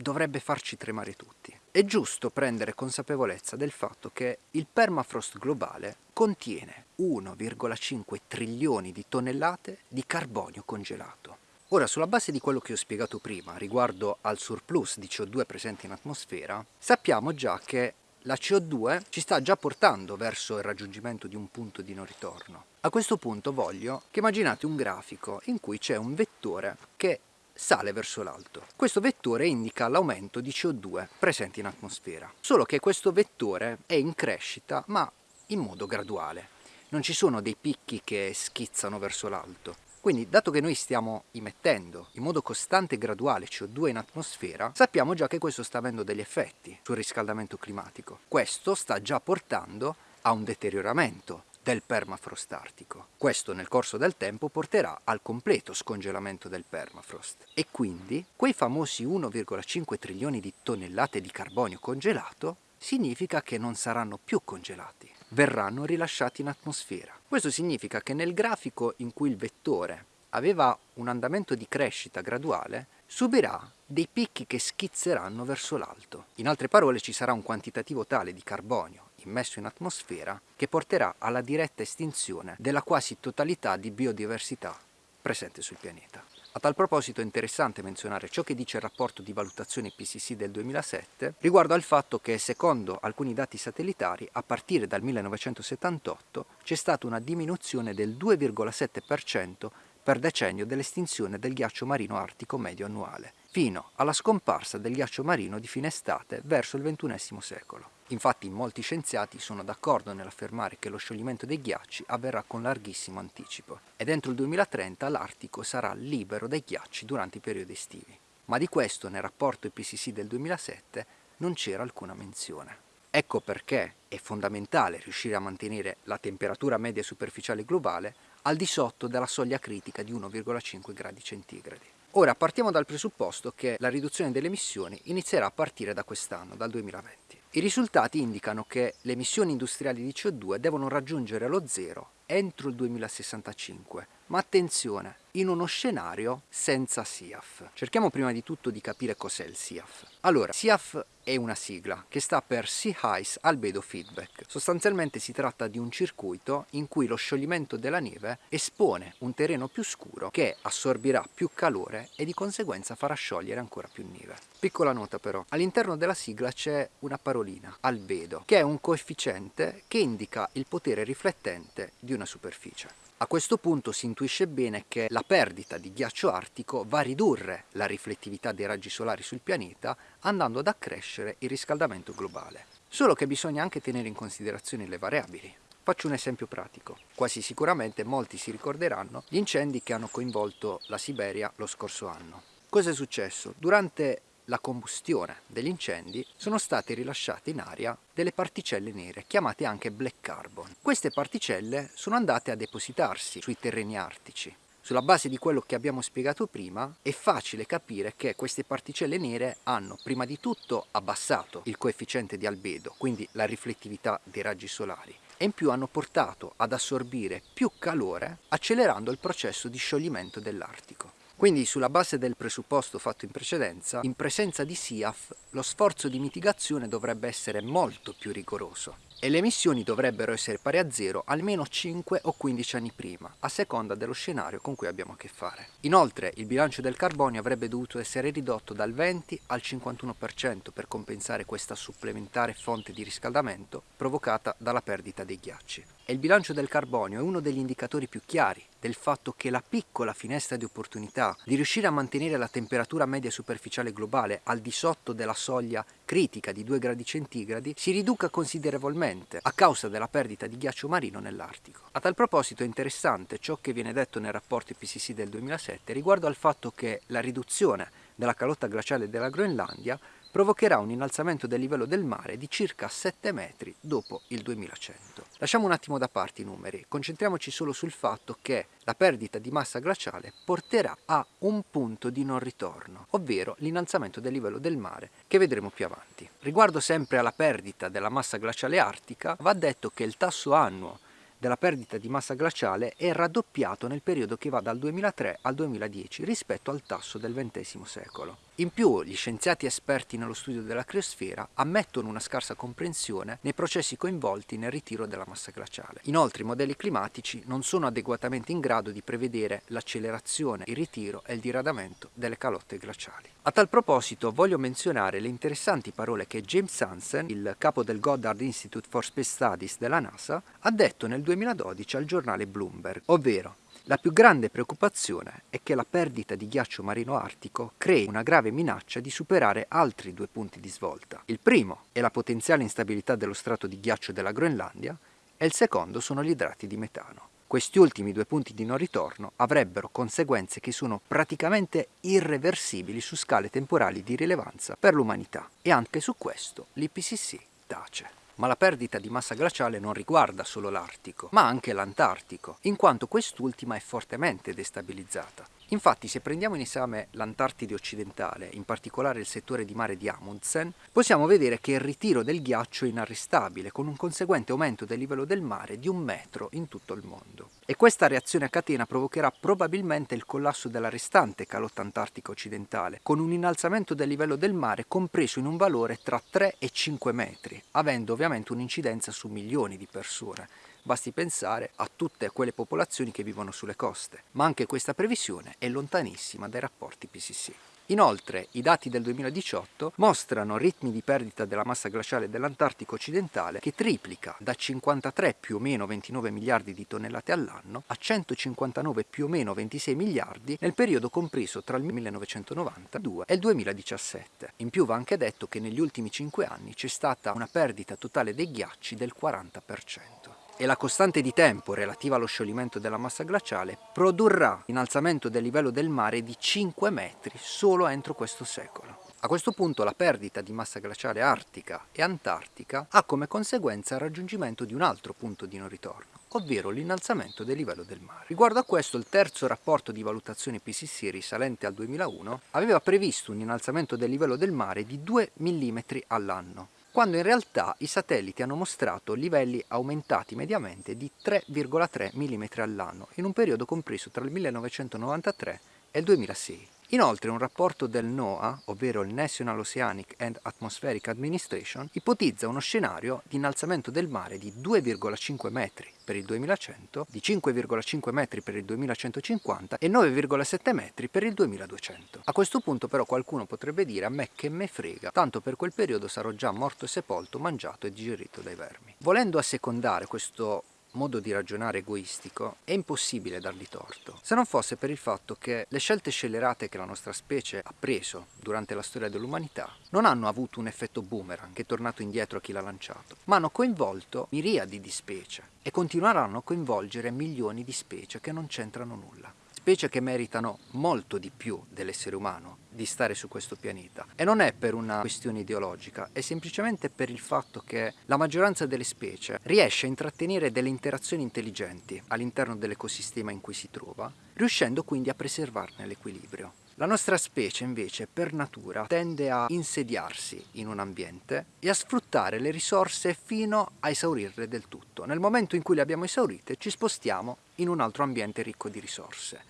dovrebbe farci tremare tutti. È giusto prendere consapevolezza del fatto che il permafrost globale contiene 1,5 trilioni di tonnellate di carbonio congelato. Ora, sulla base di quello che ho spiegato prima riguardo al surplus di CO2 presente in atmosfera, sappiamo già che la CO2 ci sta già portando verso il raggiungimento di un punto di non ritorno. A questo punto voglio che immaginate un grafico in cui c'è un vettore che sale verso l'alto. Questo vettore indica l'aumento di CO2 presente in atmosfera, solo che questo vettore è in crescita ma in modo graduale. Non ci sono dei picchi che schizzano verso l'alto. Quindi, dato che noi stiamo immettendo in modo costante e graduale CO2 in atmosfera, sappiamo già che questo sta avendo degli effetti sul riscaldamento climatico. Questo sta già portando a un deterioramento del permafrost artico. Questo nel corso del tempo porterà al completo scongelamento del permafrost e quindi quei famosi 1,5 trilioni di tonnellate di carbonio congelato significa che non saranno più congelati, verranno rilasciati in atmosfera. Questo significa che nel grafico in cui il vettore aveva un andamento di crescita graduale, subirà dei picchi che schizzeranno verso l'alto. In altre parole ci sarà un quantitativo tale di carbonio immesso in atmosfera che porterà alla diretta estinzione della quasi totalità di biodiversità presente sul pianeta. A tal proposito è interessante menzionare ciò che dice il rapporto di valutazione IPCC del 2007 riguardo al fatto che secondo alcuni dati satellitari a partire dal 1978 c'è stata una diminuzione del 2,7% per decennio dell'estinzione del ghiaccio marino artico medio annuale, fino alla scomparsa del ghiaccio marino di fine estate verso il XXI secolo. Infatti molti scienziati sono d'accordo nell'affermare che lo scioglimento dei ghiacci avverrà con larghissimo anticipo ed entro il 2030 l'Artico sarà libero dai ghiacci durante i periodi estivi. Ma di questo nel rapporto IPCC del 2007 non c'era alcuna menzione. Ecco perché è fondamentale riuscire a mantenere la temperatura media superficiale globale al di sotto della soglia critica di 1,5 gradi centigradi. Ora partiamo dal presupposto che la riduzione delle emissioni inizierà a partire da quest'anno, dal 2020. I risultati indicano che le emissioni industriali di CO2 devono raggiungere lo zero entro il 2065, ma attenzione, in uno scenario senza SIAF. Cerchiamo prima di tutto di capire cos'è il SIAF. Allora, SIAF è una sigla che sta per Sea Ice Albedo Feedback. Sostanzialmente si tratta di un circuito in cui lo scioglimento della neve espone un terreno più scuro che assorbirà più calore e di conseguenza farà sciogliere ancora più neve. Piccola nota però, all'interno della sigla c'è una parolina, albedo, che è un coefficiente che indica il potere riflettente di una superficie. A questo punto si intuisce bene che la perdita di ghiaccio artico va a ridurre la riflettività dei raggi solari sul pianeta andando ad accrescere il riscaldamento globale. Solo che bisogna anche tenere in considerazione le variabili. Faccio un esempio pratico. Quasi sicuramente molti si ricorderanno gli incendi che hanno coinvolto la Siberia lo scorso anno. Cosa è successo? Durante la combustione degli incendi sono state rilasciate in aria delle particelle nere chiamate anche black carbon. Queste particelle sono andate a depositarsi sui terreni artici. Sulla base di quello che abbiamo spiegato prima è facile capire che queste particelle nere hanno prima di tutto abbassato il coefficiente di albedo, quindi la riflettività dei raggi solari, e in più hanno portato ad assorbire più calore accelerando il processo di scioglimento dell'Artico. Quindi sulla base del presupposto fatto in precedenza, in presenza di SIAF lo sforzo di mitigazione dovrebbe essere molto più rigoroso e le emissioni dovrebbero essere pari a zero almeno 5 o 15 anni prima, a seconda dello scenario con cui abbiamo a che fare. Inoltre il bilancio del carbonio avrebbe dovuto essere ridotto dal 20 al 51% per compensare questa supplementare fonte di riscaldamento provocata dalla perdita dei ghiacci. E il bilancio del carbonio è uno degli indicatori più chiari del fatto che la piccola finestra di opportunità di riuscire a mantenere la temperatura media superficiale globale al di sotto della soglia critica di 2 gradi centigradi si riduca considerevolmente a causa della perdita di ghiaccio marino nell'Artico. A tal proposito è interessante ciò che viene detto nel rapporto IPCC del 2007 riguardo al fatto che la riduzione della calotta glaciale della Groenlandia provocherà un innalzamento del livello del mare di circa 7 metri dopo il 2100. Lasciamo un attimo da parte i numeri, concentriamoci solo sul fatto che la perdita di massa glaciale porterà a un punto di non ritorno, ovvero l'innalzamento del livello del mare che vedremo più avanti. Riguardo sempre alla perdita della massa glaciale artica, va detto che il tasso annuo della perdita di massa glaciale è raddoppiato nel periodo che va dal 2003 al 2010 rispetto al tasso del XX secolo. In più, gli scienziati esperti nello studio della criosfera ammettono una scarsa comprensione nei processi coinvolti nel ritiro della massa glaciale. Inoltre i modelli climatici non sono adeguatamente in grado di prevedere l'accelerazione, il ritiro e il diradamento delle calotte glaciali. A tal proposito voglio menzionare le interessanti parole che James Hansen, il capo del Goddard Institute for Space Studies della NASA, ha detto nel 2012 al giornale Bloomberg, ovvero la più grande preoccupazione è che la perdita di ghiaccio marino artico crei una grave minaccia di superare altri due punti di svolta. Il primo è la potenziale instabilità dello strato di ghiaccio della Groenlandia e il secondo sono gli idrati di metano. Questi ultimi due punti di non ritorno avrebbero conseguenze che sono praticamente irreversibili su scale temporali di rilevanza per l'umanità e anche su questo l'IPCC tace. Ma la perdita di massa glaciale non riguarda solo l'Artico, ma anche l'Antartico, in quanto quest'ultima è fortemente destabilizzata. Infatti se prendiamo in esame l'Antartide occidentale, in particolare il settore di mare di Amundsen, possiamo vedere che il ritiro del ghiaccio è inarrestabile, con un conseguente aumento del livello del mare di un metro in tutto il mondo. E questa reazione a catena provocherà probabilmente il collasso della restante calotta antartica occidentale, con un innalzamento del livello del mare compreso in un valore tra 3 e 5 metri, avendo ovviamente un'incidenza su milioni di persone Basti pensare a tutte quelle popolazioni che vivono sulle coste, ma anche questa previsione è lontanissima dai rapporti PCC. Inoltre i dati del 2018 mostrano ritmi di perdita della massa glaciale dell'Antartico occidentale che triplica da 53 più o meno 29 miliardi di tonnellate all'anno a 159 più o meno 26 miliardi nel periodo compreso tra il 1992 e il 2017. In più va anche detto che negli ultimi 5 anni c'è stata una perdita totale dei ghiacci del 40% e la costante di tempo relativa allo scioglimento della massa glaciale produrrà innalzamento del livello del mare di 5 metri solo entro questo secolo. A questo punto la perdita di massa glaciale artica e antartica ha come conseguenza il raggiungimento di un altro punto di non ritorno, ovvero l'innalzamento del livello del mare. Riguardo a questo il terzo rapporto di valutazione PCC risalente al 2001 aveva previsto un innalzamento del livello del mare di 2 mm all'anno, quando in realtà i satelliti hanno mostrato livelli aumentati mediamente di 3,3 mm all'anno in un periodo compreso tra il 1993 e il 2006. Inoltre un rapporto del NOAA, ovvero il National Oceanic and Atmospheric Administration, ipotizza uno scenario di innalzamento del mare di 2,5 metri per il 2100, di 5,5 metri per il 2150 e 9,7 metri per il 2200. A questo punto però qualcuno potrebbe dire a me che me frega, tanto per quel periodo sarò già morto e sepolto, mangiato e digerito dai vermi. Volendo assecondare questo modo di ragionare egoistico è impossibile dargli torto, se non fosse per il fatto che le scelte scellerate che la nostra specie ha preso durante la storia dell'umanità non hanno avuto un effetto boomerang che è tornato indietro a chi l'ha lanciato, ma hanno coinvolto miriadi di specie e continueranno a coinvolgere milioni di specie che non c'entrano nulla specie che meritano molto di più dell'essere umano di stare su questo pianeta e non è per una questione ideologica, è semplicemente per il fatto che la maggioranza delle specie riesce a intrattenere delle interazioni intelligenti all'interno dell'ecosistema in cui si trova, riuscendo quindi a preservarne l'equilibrio. La nostra specie invece per natura tende a insediarsi in un ambiente e a sfruttare le risorse fino a esaurirle del tutto. Nel momento in cui le abbiamo esaurite ci spostiamo in un altro ambiente ricco di risorse.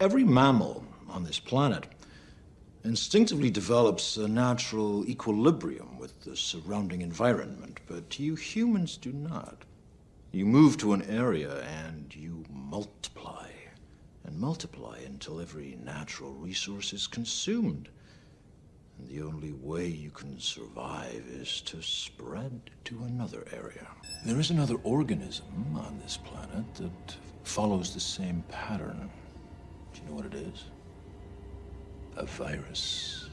Every mammal on this planet instinctively develops a natural equilibrium with the surrounding environment, but you humans do not. You move to an area and you multiply and multiply until every natural resource is consumed. And the only way you can survive is to spread to another area. There is another organism on this planet that follows the same pattern. Know what it is? A virus.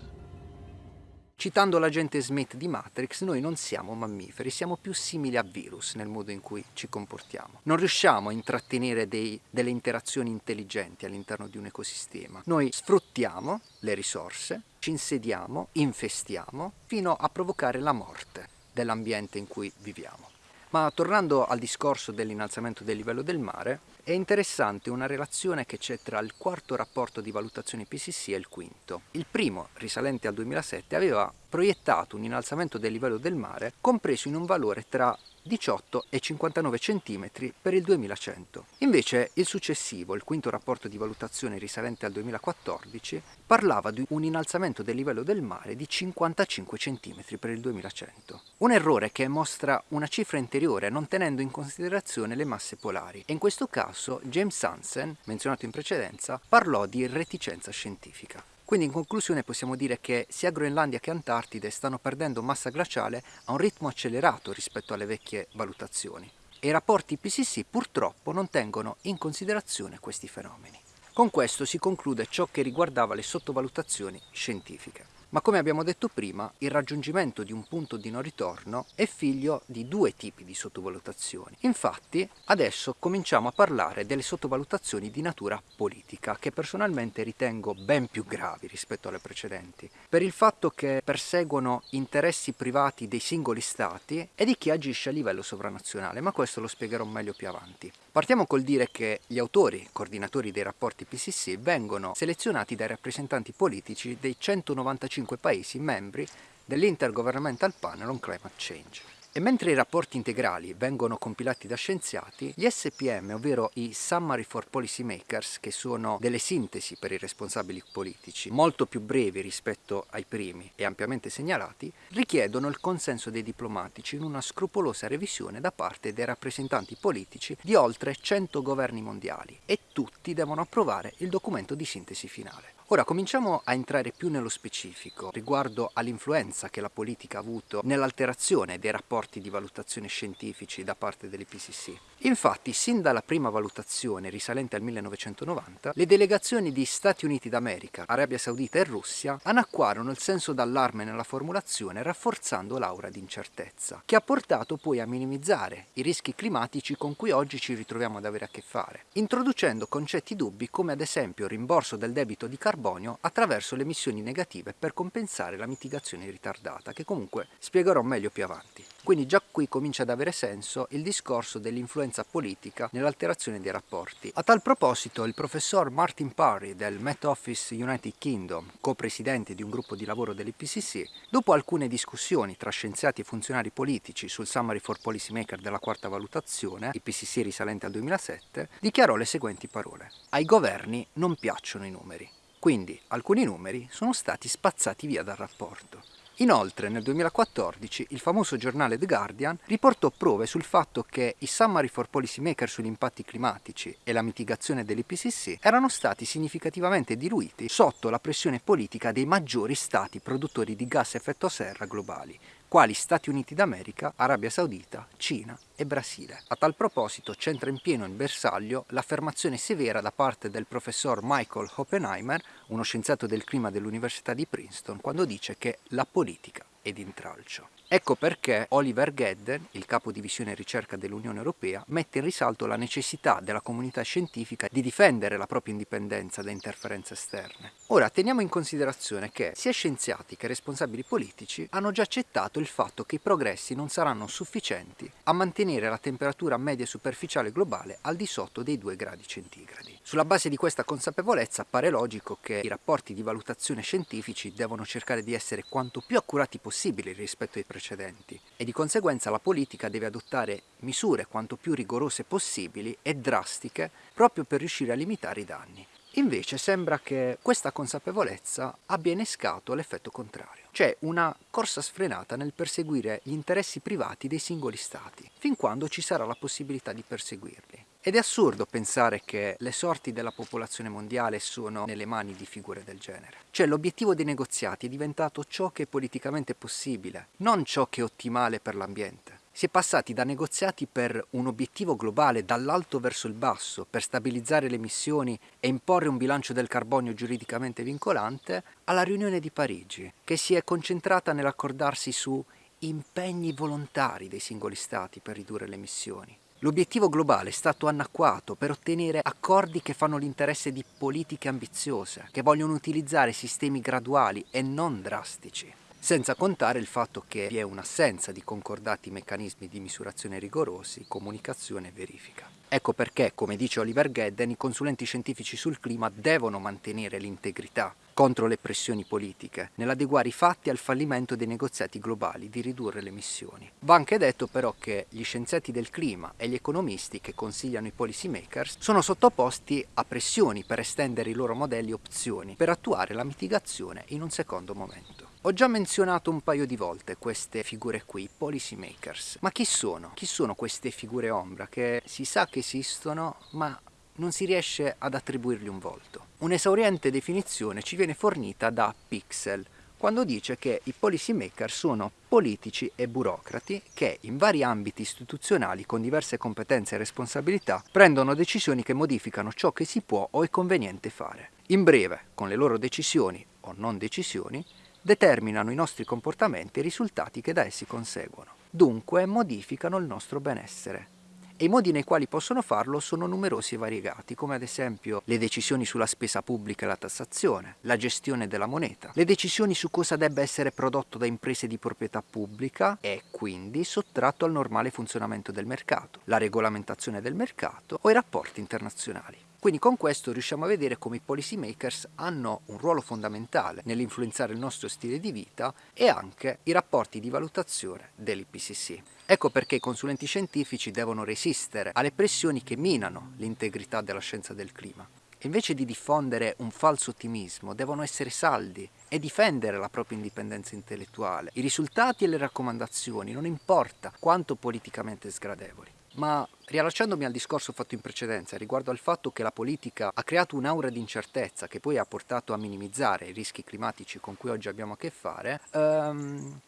Citando l'agente Smith di Matrix, noi non siamo mammiferi, siamo più simili a virus nel modo in cui ci comportiamo. Non riusciamo a intrattenere dei, delle interazioni intelligenti all'interno di un ecosistema. Noi sfruttiamo le risorse, ci insediamo, infestiamo, fino a provocare la morte dell'ambiente in cui viviamo. Ma tornando al discorso dell'innalzamento del livello del mare, è interessante una relazione che c'è tra il quarto rapporto di valutazione PCC e il quinto. Il primo, risalente al 2007, aveva proiettato un innalzamento del livello del mare compreso in un valore tra 18 e 59 cm per il 2100. Invece il successivo, il quinto rapporto di valutazione risalente al 2014, parlava di un innalzamento del livello del mare di 55 cm per il 2100. Un errore che mostra una cifra interiore non tenendo in considerazione le masse polari e in questo caso James Hansen, menzionato in precedenza, parlò di reticenza scientifica. Quindi in conclusione possiamo dire che sia Groenlandia che Antartide stanno perdendo massa glaciale a un ritmo accelerato rispetto alle vecchie valutazioni e i rapporti PCC purtroppo non tengono in considerazione questi fenomeni. Con questo si conclude ciò che riguardava le sottovalutazioni scientifiche. Ma come abbiamo detto prima, il raggiungimento di un punto di non ritorno è figlio di due tipi di sottovalutazioni. Infatti, adesso cominciamo a parlare delle sottovalutazioni di natura politica, che personalmente ritengo ben più gravi rispetto alle precedenti, per il fatto che perseguono interessi privati dei singoli stati e di chi agisce a livello sovranazionale, ma questo lo spiegherò meglio più avanti. Partiamo col dire che gli autori, coordinatori dei rapporti PCC, vengono selezionati dai rappresentanti politici dei 195 paesi membri dell'Intergovernmental Panel on Climate Change. E mentre i rapporti integrali vengono compilati da scienziati, gli SPM, ovvero i Summary for Policy Makers, che sono delle sintesi per i responsabili politici, molto più brevi rispetto ai primi e ampiamente segnalati, richiedono il consenso dei diplomatici in una scrupolosa revisione da parte dei rappresentanti politici di oltre 100 governi mondiali e tutti devono approvare il documento di sintesi finale. Ora cominciamo a entrare più nello specifico riguardo all'influenza che la politica ha avuto nell'alterazione dei rapporti di valutazione scientifici da parte dell'IPCC. Infatti, sin dalla prima valutazione risalente al 1990, le delegazioni di Stati Uniti d'America, Arabia Saudita e Russia anacquarono il senso d'allarme nella formulazione rafforzando l'aura di incertezza, che ha portato poi a minimizzare i rischi climatici con cui oggi ci ritroviamo ad avere a che fare, introducendo concetti dubbi come ad esempio il rimborso del debito di carbonio carbonio attraverso le emissioni negative per compensare la mitigazione ritardata, che comunque spiegherò meglio più avanti. Quindi già qui comincia ad avere senso il discorso dell'influenza politica nell'alterazione dei rapporti. A tal proposito il professor Martin Parry del Met Office United Kingdom, co-presidente di un gruppo di lavoro dell'IPCC, dopo alcune discussioni tra scienziati e funzionari politici sul Summary for Policymaker della quarta valutazione, IPCC risalente al 2007, dichiarò le seguenti parole. Ai governi non piacciono i numeri. Quindi alcuni numeri sono stati spazzati via dal rapporto. Inoltre nel 2014 il famoso giornale The Guardian riportò prove sul fatto che i Summary for Policymaker sugli impatti climatici e la mitigazione dell'IPCC erano stati significativamente diluiti sotto la pressione politica dei maggiori stati produttori di gas effetto serra globali, quali Stati Uniti d'America, Arabia Saudita, Cina e Brasile. A tal proposito c'entra in pieno in bersaglio l'affermazione severa da parte del professor Michael Oppenheimer, uno scienziato del clima dell'Università di Princeton, quando dice che la politica è d'intralcio. Ecco perché Oliver Gedden, il capo divisione ricerca dell'Unione Europea, mette in risalto la necessità della comunità scientifica di difendere la propria indipendenza da interferenze esterne. Ora teniamo in considerazione che sia scienziati che responsabili politici hanno già accettato il fatto che i progressi non saranno sufficienti a mantenere la temperatura media superficiale globale al di sotto dei 2 gradi centigradi. Sulla base di questa consapevolezza appare logico che i rapporti di valutazione scientifici devono cercare di essere quanto più accurati possibili rispetto ai precedenti e di conseguenza la politica deve adottare misure quanto più rigorose possibili e drastiche proprio per riuscire a limitare i danni. Invece sembra che questa consapevolezza abbia innescato l'effetto contrario, cioè una corsa sfrenata nel perseguire gli interessi privati dei singoli stati, fin quando ci sarà la possibilità di perseguirli. Ed è assurdo pensare che le sorti della popolazione mondiale sono nelle mani di figure del genere. Cioè l'obiettivo dei negoziati è diventato ciò che è politicamente possibile, non ciò che è ottimale per l'ambiente. Si è passati da negoziati per un obiettivo globale dall'alto verso il basso per stabilizzare le emissioni e imporre un bilancio del carbonio giuridicamente vincolante alla riunione di Parigi, che si è concentrata nell'accordarsi su impegni volontari dei singoli stati per ridurre le emissioni. L'obiettivo globale è stato annacquato per ottenere accordi che fanno l'interesse di politiche ambiziose, che vogliono utilizzare sistemi graduali e non drastici senza contare il fatto che vi è un'assenza di concordati meccanismi di misurazione rigorosi, comunicazione e verifica. Ecco perché, come dice Oliver Gedden, i consulenti scientifici sul clima devono mantenere l'integrità contro le pressioni politiche, nell'adeguare i fatti al fallimento dei negoziati globali di ridurre le emissioni. Va anche detto però che gli scienziati del clima e gli economisti che consigliano i policy makers sono sottoposti a pressioni per estendere i loro modelli e opzioni per attuare la mitigazione in un secondo momento. Ho già menzionato un paio di volte queste figure qui, policy makers, ma chi sono? Chi sono queste figure ombra che si sa che esistono ma non si riesce ad attribuirgli un volto? Un'esauriente definizione ci viene fornita da Pixel, quando dice che i policy maker sono politici e burocrati che in vari ambiti istituzionali con diverse competenze e responsabilità prendono decisioni che modificano ciò che si può o è conveniente fare. In breve, con le loro decisioni o non decisioni, determinano i nostri comportamenti e i risultati che da essi conseguono. Dunque modificano il nostro benessere. E i modi nei quali possono farlo sono numerosi e variegati, come ad esempio le decisioni sulla spesa pubblica e la tassazione, la gestione della moneta, le decisioni su cosa debba essere prodotto da imprese di proprietà pubblica e quindi sottratto al normale funzionamento del mercato, la regolamentazione del mercato o i rapporti internazionali. Quindi con questo riusciamo a vedere come i policy makers hanno un ruolo fondamentale nell'influenzare il nostro stile di vita e anche i rapporti di valutazione dell'IPCC. Ecco perché i consulenti scientifici devono resistere alle pressioni che minano l'integrità della scienza del clima. Invece di diffondere un falso ottimismo, devono essere saldi e difendere la propria indipendenza intellettuale. I risultati e le raccomandazioni non importa quanto politicamente sgradevoli. Ma riallacciandomi al discorso fatto in precedenza riguardo al fatto che la politica ha creato un'aura di incertezza che poi ha portato a minimizzare i rischi climatici con cui oggi abbiamo a che fare, ehm,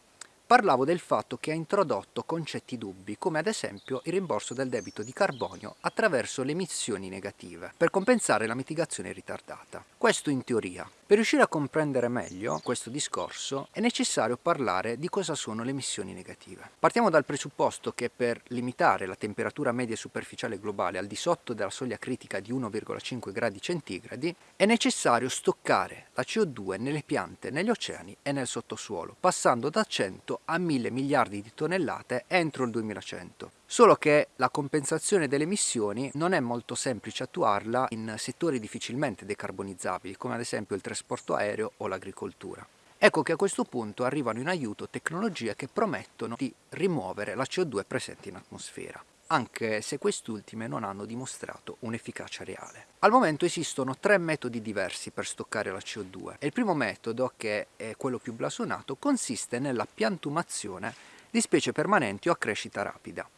parlavo del fatto che ha introdotto concetti dubbi come ad esempio il rimborso del debito di carbonio attraverso le emissioni negative per compensare la mitigazione ritardata. Questo in teoria. Per riuscire a comprendere meglio questo discorso è necessario parlare di cosa sono le emissioni negative. Partiamo dal presupposto che per limitare la temperatura media superficiale globale al di sotto della soglia critica di 1,5 gradi centigradi è necessario stoccare la CO2 nelle piante, negli oceani e nel sottosuolo, passando da 100 a 1000 miliardi di tonnellate entro il 2100. Solo che la compensazione delle emissioni non è molto semplice attuarla in settori difficilmente decarbonizzabili, come ad esempio il trasporto aereo o l'agricoltura. Ecco che a questo punto arrivano in aiuto tecnologie che promettono di rimuovere la CO2 presente in atmosfera anche se quest'ultime non hanno dimostrato un'efficacia reale. Al momento esistono tre metodi diversi per stoccare la CO2 e il primo metodo, che è quello più blasonato, consiste nella piantumazione di specie permanenti o a crescita rapida.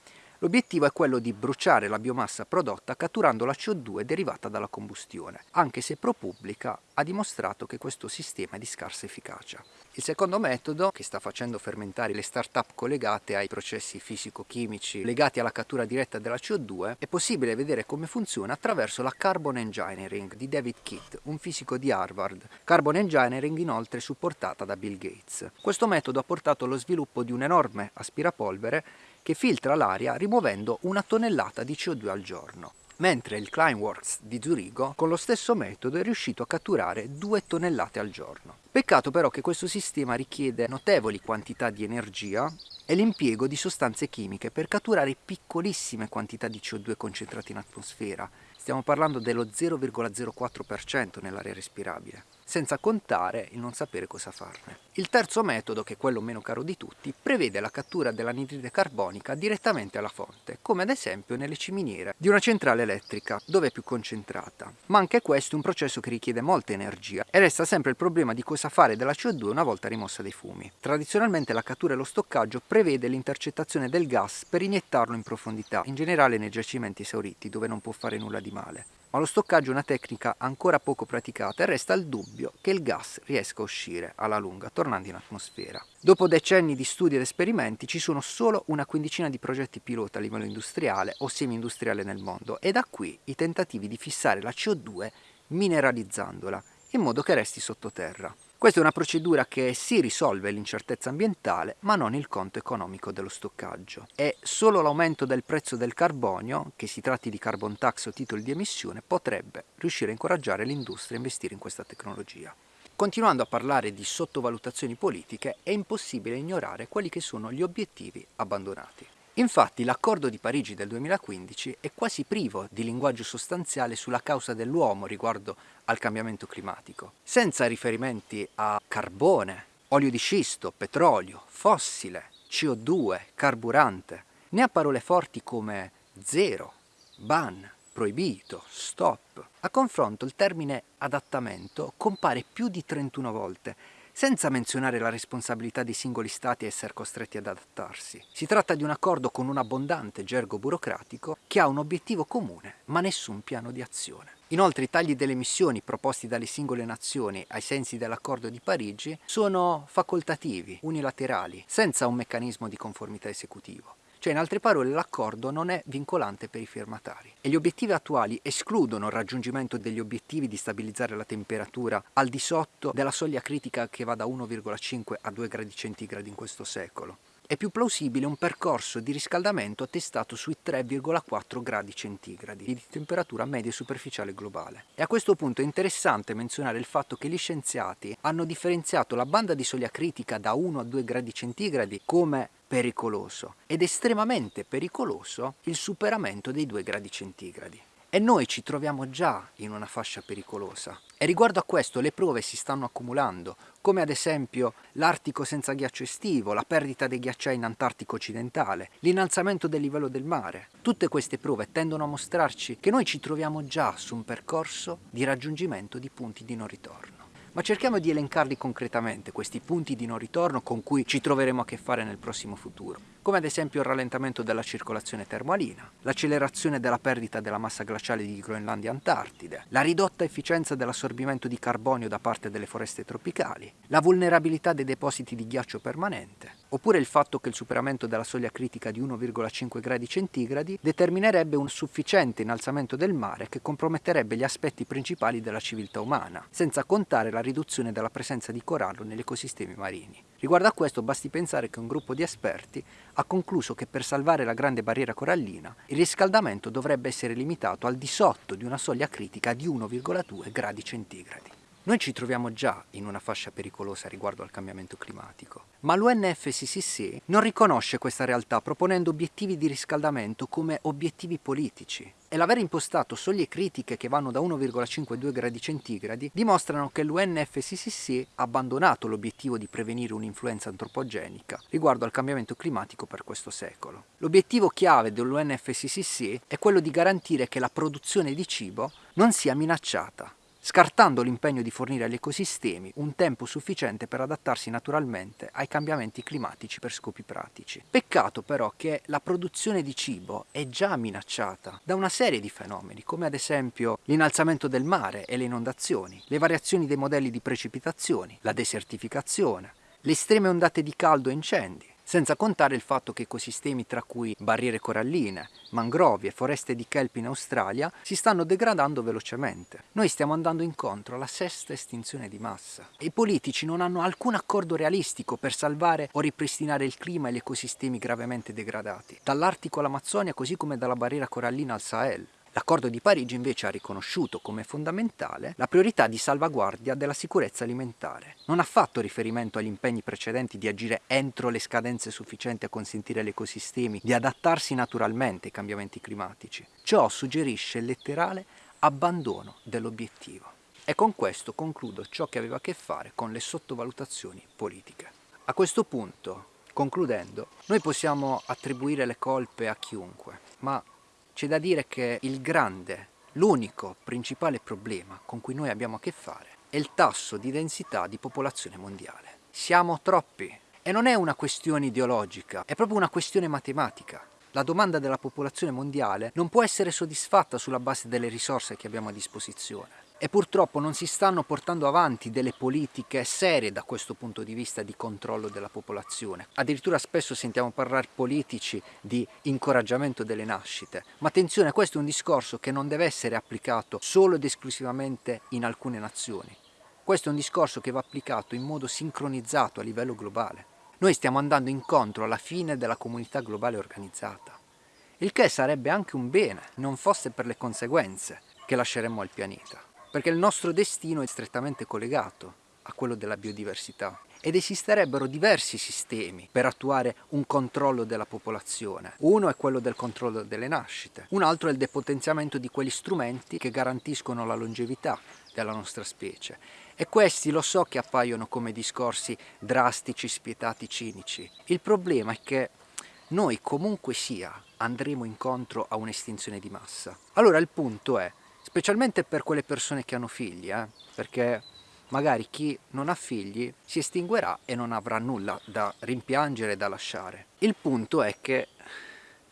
L'obiettivo è quello di bruciare la biomassa prodotta catturando la CO2 derivata dalla combustione, anche se ProPublica ha dimostrato che questo sistema è di scarsa efficacia. Il secondo metodo, che sta facendo fermentare le start-up collegate ai processi fisico-chimici legati alla cattura diretta della CO2, è possibile vedere come funziona attraverso la Carbon Engineering di David Kitt, un fisico di Harvard. Carbon Engineering inoltre supportata da Bill Gates. Questo metodo ha portato allo sviluppo di un enorme aspirapolvere che filtra l'aria rimuovendo una tonnellata di CO2 al giorno mentre il Climeworks di Zurigo con lo stesso metodo è riuscito a catturare 2 tonnellate al giorno. Peccato però che questo sistema richiede notevoli quantità di energia e l'impiego di sostanze chimiche per catturare piccolissime quantità di CO2 concentrate in atmosfera, stiamo parlando dello 0,04% nell'aria respirabile senza contare il non sapere cosa farne. Il terzo metodo, che è quello meno caro di tutti, prevede la cattura dell'anidride carbonica direttamente alla fonte, come ad esempio nelle ciminiere di una centrale elettrica, dove è più concentrata. Ma anche questo è un processo che richiede molta energia e resta sempre il problema di cosa fare della CO2 una volta rimossa dai fumi. Tradizionalmente la cattura e lo stoccaggio prevede l'intercettazione del gas per iniettarlo in profondità, in generale nei giacimenti esauriti, dove non può fare nulla di male ma lo stoccaggio è una tecnica ancora poco praticata e resta il dubbio che il gas riesca a uscire alla lunga, tornando in atmosfera. Dopo decenni di studi ed esperimenti ci sono solo una quindicina di progetti pilota a livello industriale o semi-industriale nel mondo e da qui i tentativi di fissare la CO2 mineralizzandola in modo che resti sottoterra. Questa è una procedura che si risolve l'incertezza ambientale ma non il conto economico dello stoccaggio. È solo l'aumento del prezzo del carbonio, che si tratti di carbon tax o titoli di emissione, potrebbe riuscire a incoraggiare l'industria a investire in questa tecnologia. Continuando a parlare di sottovalutazioni politiche, è impossibile ignorare quelli che sono gli obiettivi abbandonati. Infatti l'accordo di Parigi del 2015 è quasi privo di linguaggio sostanziale sulla causa dell'uomo riguardo al cambiamento climatico, senza riferimenti a carbone, olio di scisto, petrolio, fossile, CO2, carburante, né a parole forti come zero, ban, proibito, stop. A confronto il termine adattamento compare più di 31 volte senza menzionare la responsabilità dei singoli stati a essere costretti ad adattarsi. Si tratta di un accordo con un abbondante gergo burocratico che ha un obiettivo comune, ma nessun piano di azione. Inoltre i tagli delle emissioni proposti dalle singole nazioni ai sensi dell'accordo di Parigi sono facoltativi, unilaterali, senza un meccanismo di conformità esecutivo. Cioè, in altre parole, l'accordo non è vincolante per i firmatari e gli obiettivi attuali escludono il raggiungimento degli obiettivi di stabilizzare la temperatura al di sotto della soglia critica che va da 1,5 a 2 gradi centigradi in questo secolo. È più plausibile un percorso di riscaldamento attestato sui 3,4 gradi centigradi di temperatura media superficiale globale. E a questo punto è interessante menzionare il fatto che gli scienziati hanno differenziato la banda di soglia critica da 1 a 2 gradi centigradi come pericoloso ed estremamente pericoloso il superamento dei 2 gradi centigradi. E noi ci troviamo già in una fascia pericolosa. E riguardo a questo le prove si stanno accumulando, come ad esempio l'Artico senza ghiaccio estivo, la perdita dei ghiacciai in Antartico occidentale, l'innalzamento del livello del mare. Tutte queste prove tendono a mostrarci che noi ci troviamo già su un percorso di raggiungimento di punti di non ritorno. Ma cerchiamo di elencarli concretamente, questi punti di non ritorno con cui ci troveremo a che fare nel prossimo futuro, come ad esempio il rallentamento della circolazione termoalina, l'accelerazione della perdita della massa glaciale di Groenlandia e Antartide, la ridotta efficienza dell'assorbimento di carbonio da parte delle foreste tropicali, la vulnerabilità dei depositi di ghiaccio permanente, oppure il fatto che il superamento della soglia critica di 1,5 gradi centigradi determinerebbe un sufficiente innalzamento del mare che comprometterebbe gli aspetti principali della civiltà umana, senza contare la riduzione della presenza di corallo negli ecosistemi marini. Riguardo a questo basti pensare che un gruppo di esperti ha concluso che per salvare la grande barriera corallina il riscaldamento dovrebbe essere limitato al di sotto di una soglia critica di 1,2 gradi centigradi. Noi ci troviamo già in una fascia pericolosa riguardo al cambiamento climatico, ma l'UNFCCC non riconosce questa realtà proponendo obiettivi di riscaldamento come obiettivi politici e l'aver impostato soglie critiche che vanno da 1,52 gradi centigradi dimostrano che l'UNFCCC ha abbandonato l'obiettivo di prevenire un'influenza antropogenica riguardo al cambiamento climatico per questo secolo. L'obiettivo chiave dell'UNFCCC è quello di garantire che la produzione di cibo non sia minacciata scartando l'impegno di fornire agli ecosistemi un tempo sufficiente per adattarsi naturalmente ai cambiamenti climatici per scopi pratici. Peccato però che la produzione di cibo è già minacciata da una serie di fenomeni, come ad esempio l'innalzamento del mare e le inondazioni, le variazioni dei modelli di precipitazioni, la desertificazione, le estreme ondate di caldo e incendi, senza contare il fatto che ecosistemi tra cui barriere coralline, mangrovi e foreste di kelp in Australia si stanno degradando velocemente. Noi stiamo andando incontro alla sesta estinzione di massa i politici non hanno alcun accordo realistico per salvare o ripristinare il clima e gli ecosistemi gravemente degradati, dall'Artico all'Amazzonia così come dalla barriera corallina al Sahel. L'accordo di Parigi invece ha riconosciuto come fondamentale la priorità di salvaguardia della sicurezza alimentare. Non ha fatto riferimento agli impegni precedenti di agire entro le scadenze sufficienti a consentire agli ecosistemi di adattarsi naturalmente ai cambiamenti climatici. Ciò suggerisce il letterale abbandono dell'obiettivo. E con questo concludo ciò che aveva a che fare con le sottovalutazioni politiche. A questo punto, concludendo, noi possiamo attribuire le colpe a chiunque, ma c'è da dire che il grande, l'unico principale problema con cui noi abbiamo a che fare è il tasso di densità di popolazione mondiale. Siamo troppi e non è una questione ideologica, è proprio una questione matematica. La domanda della popolazione mondiale non può essere soddisfatta sulla base delle risorse che abbiamo a disposizione e purtroppo non si stanno portando avanti delle politiche serie da questo punto di vista di controllo della popolazione. Addirittura spesso sentiamo parlare politici di incoraggiamento delle nascite, ma attenzione, questo è un discorso che non deve essere applicato solo ed esclusivamente in alcune nazioni. Questo è un discorso che va applicato in modo sincronizzato a livello globale. Noi stiamo andando incontro alla fine della comunità globale organizzata, il che sarebbe anche un bene, non fosse per le conseguenze che lasceremmo al pianeta perché il nostro destino è strettamente collegato a quello della biodiversità ed esisterebbero diversi sistemi per attuare un controllo della popolazione. Uno è quello del controllo delle nascite, un altro è il depotenziamento di quegli strumenti che garantiscono la longevità della nostra specie. E questi lo so che appaiono come discorsi drastici, spietati, cinici. Il problema è che noi comunque sia andremo incontro a un'estinzione di massa. Allora il punto è, specialmente per quelle persone che hanno figli, eh? perché magari chi non ha figli si estinguerà e non avrà nulla da rimpiangere e da lasciare. Il punto è che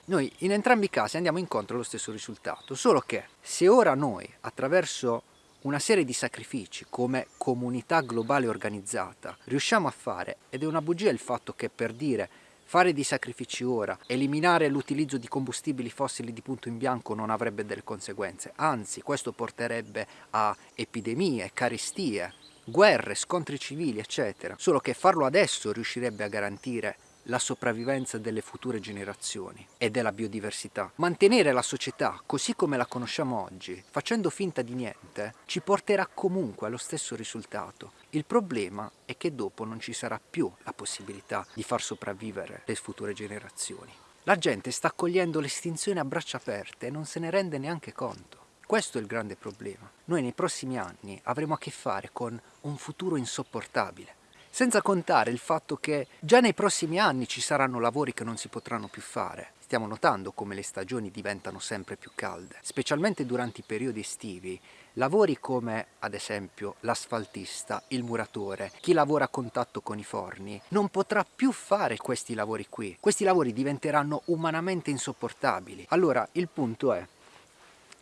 noi in entrambi i casi andiamo incontro allo stesso risultato, solo che se ora noi attraverso una serie di sacrifici come comunità globale organizzata riusciamo a fare, ed è una bugia il fatto che per dire Fare dei sacrifici ora, eliminare l'utilizzo di combustibili fossili di punto in bianco non avrebbe delle conseguenze, anzi questo porterebbe a epidemie, carestie, guerre, scontri civili eccetera, solo che farlo adesso riuscirebbe a garantire la sopravvivenza delle future generazioni e della biodiversità. Mantenere la società così come la conosciamo oggi, facendo finta di niente, ci porterà comunque allo stesso risultato. Il problema è che dopo non ci sarà più la possibilità di far sopravvivere le future generazioni. La gente sta accogliendo l'estinzione a braccia aperte e non se ne rende neanche conto. Questo è il grande problema. Noi nei prossimi anni avremo a che fare con un futuro insopportabile. Senza contare il fatto che già nei prossimi anni ci saranno lavori che non si potranno più fare. Stiamo notando come le stagioni diventano sempre più calde, specialmente durante i periodi estivi. Lavori come, ad esempio, l'asfaltista, il muratore, chi lavora a contatto con i forni, non potrà più fare questi lavori qui. Questi lavori diventeranno umanamente insopportabili. Allora, il punto è,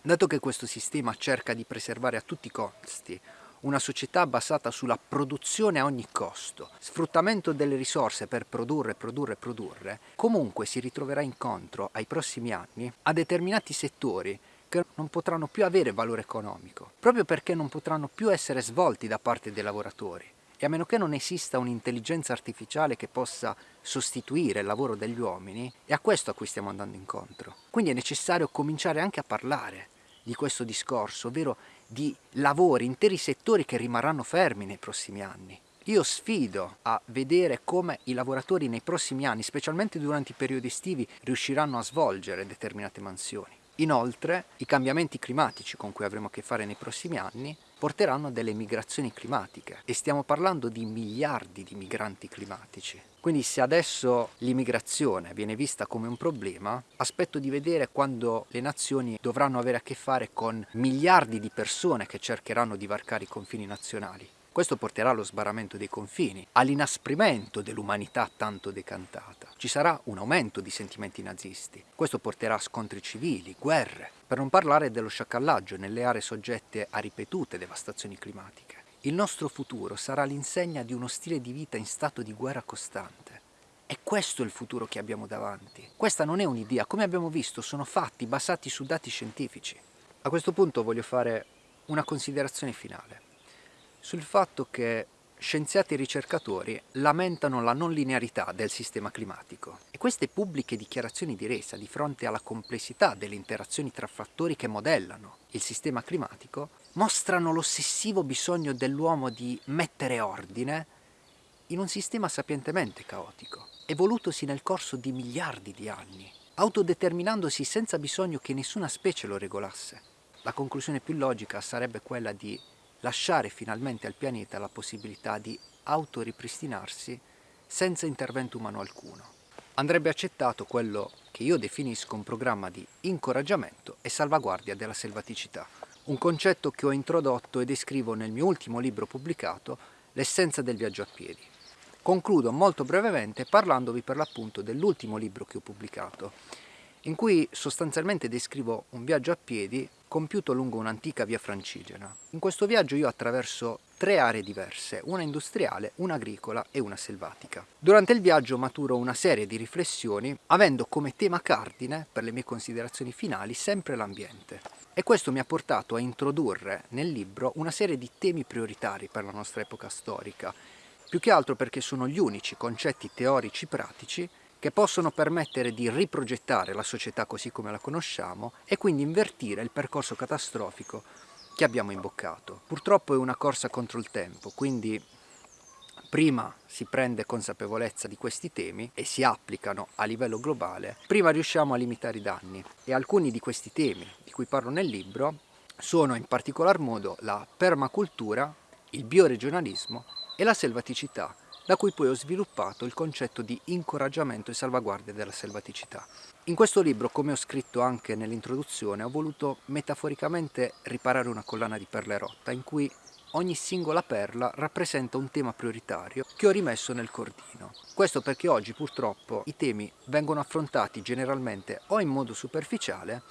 dato che questo sistema cerca di preservare a tutti i costi una società basata sulla produzione a ogni costo, sfruttamento delle risorse per produrre, produrre, produrre, comunque si ritroverà incontro ai prossimi anni a determinati settori che non potranno più avere valore economico, proprio perché non potranno più essere svolti da parte dei lavoratori. E a meno che non esista un'intelligenza artificiale che possa sostituire il lavoro degli uomini, è a questo a cui stiamo andando incontro. Quindi è necessario cominciare anche a parlare di questo discorso, ovvero di lavori, interi settori che rimarranno fermi nei prossimi anni. Io sfido a vedere come i lavoratori nei prossimi anni, specialmente durante i periodi estivi, riusciranno a svolgere determinate mansioni. Inoltre, i cambiamenti climatici con cui avremo a che fare nei prossimi anni porteranno a delle migrazioni climatiche e stiamo parlando di miliardi di migranti climatici. Quindi se adesso l'immigrazione viene vista come un problema, aspetto di vedere quando le nazioni dovranno avere a che fare con miliardi di persone che cercheranno di varcare i confini nazionali. Questo porterà allo sbarramento dei confini, all'inasprimento dell'umanità tanto decantata. Ci sarà un aumento di sentimenti nazisti. Questo porterà a scontri civili, guerre, per non parlare dello sciacallaggio nelle aree soggette a ripetute devastazioni climatiche. Il nostro futuro sarà l'insegna di uno stile di vita in stato di guerra costante. E questo è il futuro che abbiamo davanti. Questa non è un'idea, come abbiamo visto sono fatti basati su dati scientifici. A questo punto voglio fare una considerazione finale sul fatto che scienziati e ricercatori lamentano la non linearità del sistema climatico e queste pubbliche dichiarazioni di resa di fronte alla complessità delle interazioni tra fattori che modellano il sistema climatico mostrano l'ossessivo bisogno dell'uomo di mettere ordine in un sistema sapientemente caotico, evolutosi nel corso di miliardi di anni, autodeterminandosi senza bisogno che nessuna specie lo regolasse. La conclusione più logica sarebbe quella di lasciare finalmente al pianeta la possibilità di autoripristinarsi senza intervento umano alcuno. Andrebbe accettato quello che io definisco un programma di incoraggiamento e salvaguardia della selvaticità, un concetto che ho introdotto e descrivo nel mio ultimo libro pubblicato, L'essenza del viaggio a piedi. Concludo molto brevemente parlandovi per l'appunto dell'ultimo libro che ho pubblicato, in cui sostanzialmente descrivo un viaggio a piedi compiuto lungo un'antica via francigena. In questo viaggio io attraverso tre aree diverse, una industriale, una agricola e una selvatica. Durante il viaggio maturo una serie di riflessioni avendo come tema cardine, per le mie considerazioni finali, sempre l'ambiente. E questo mi ha portato a introdurre nel libro una serie di temi prioritari per la nostra epoca storica, più che altro perché sono gli unici concetti teorici pratici che possono permettere di riprogettare la società così come la conosciamo e quindi invertire il percorso catastrofico che abbiamo imboccato. Purtroppo è una corsa contro il tempo, quindi prima si prende consapevolezza di questi temi e si applicano a livello globale, prima riusciamo a limitare i danni. E alcuni di questi temi di cui parlo nel libro sono in particolar modo la permacultura, il bioregionalismo e la selvaticità, da cui poi ho sviluppato il concetto di incoraggiamento e salvaguardia della selvaticità. In questo libro, come ho scritto anche nell'introduzione, ho voluto metaforicamente riparare una collana di perle rotta in cui ogni singola perla rappresenta un tema prioritario che ho rimesso nel cordino. Questo perché oggi purtroppo i temi vengono affrontati generalmente o in modo superficiale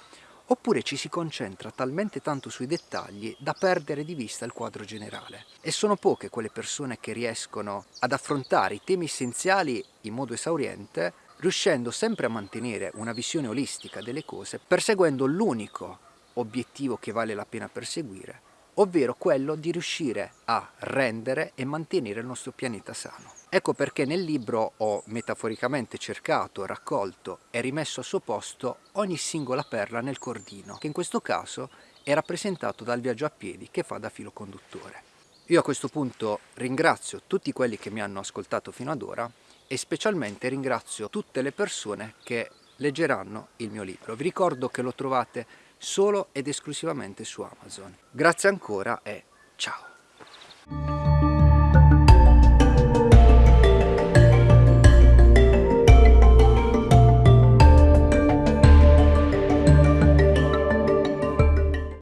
oppure ci si concentra talmente tanto sui dettagli da perdere di vista il quadro generale. E sono poche quelle persone che riescono ad affrontare i temi essenziali in modo esauriente, riuscendo sempre a mantenere una visione olistica delle cose, perseguendo l'unico obiettivo che vale la pena perseguire, ovvero quello di riuscire a rendere e mantenere il nostro pianeta sano. Ecco perché nel libro ho metaforicamente cercato, raccolto e rimesso al suo posto ogni singola perla nel cordino, che in questo caso è rappresentato dal viaggio a piedi che fa da filo conduttore. Io a questo punto ringrazio tutti quelli che mi hanno ascoltato fino ad ora e specialmente ringrazio tutte le persone che leggeranno il mio libro. Vi ricordo che lo trovate solo ed esclusivamente su Amazon. Grazie ancora e ciao!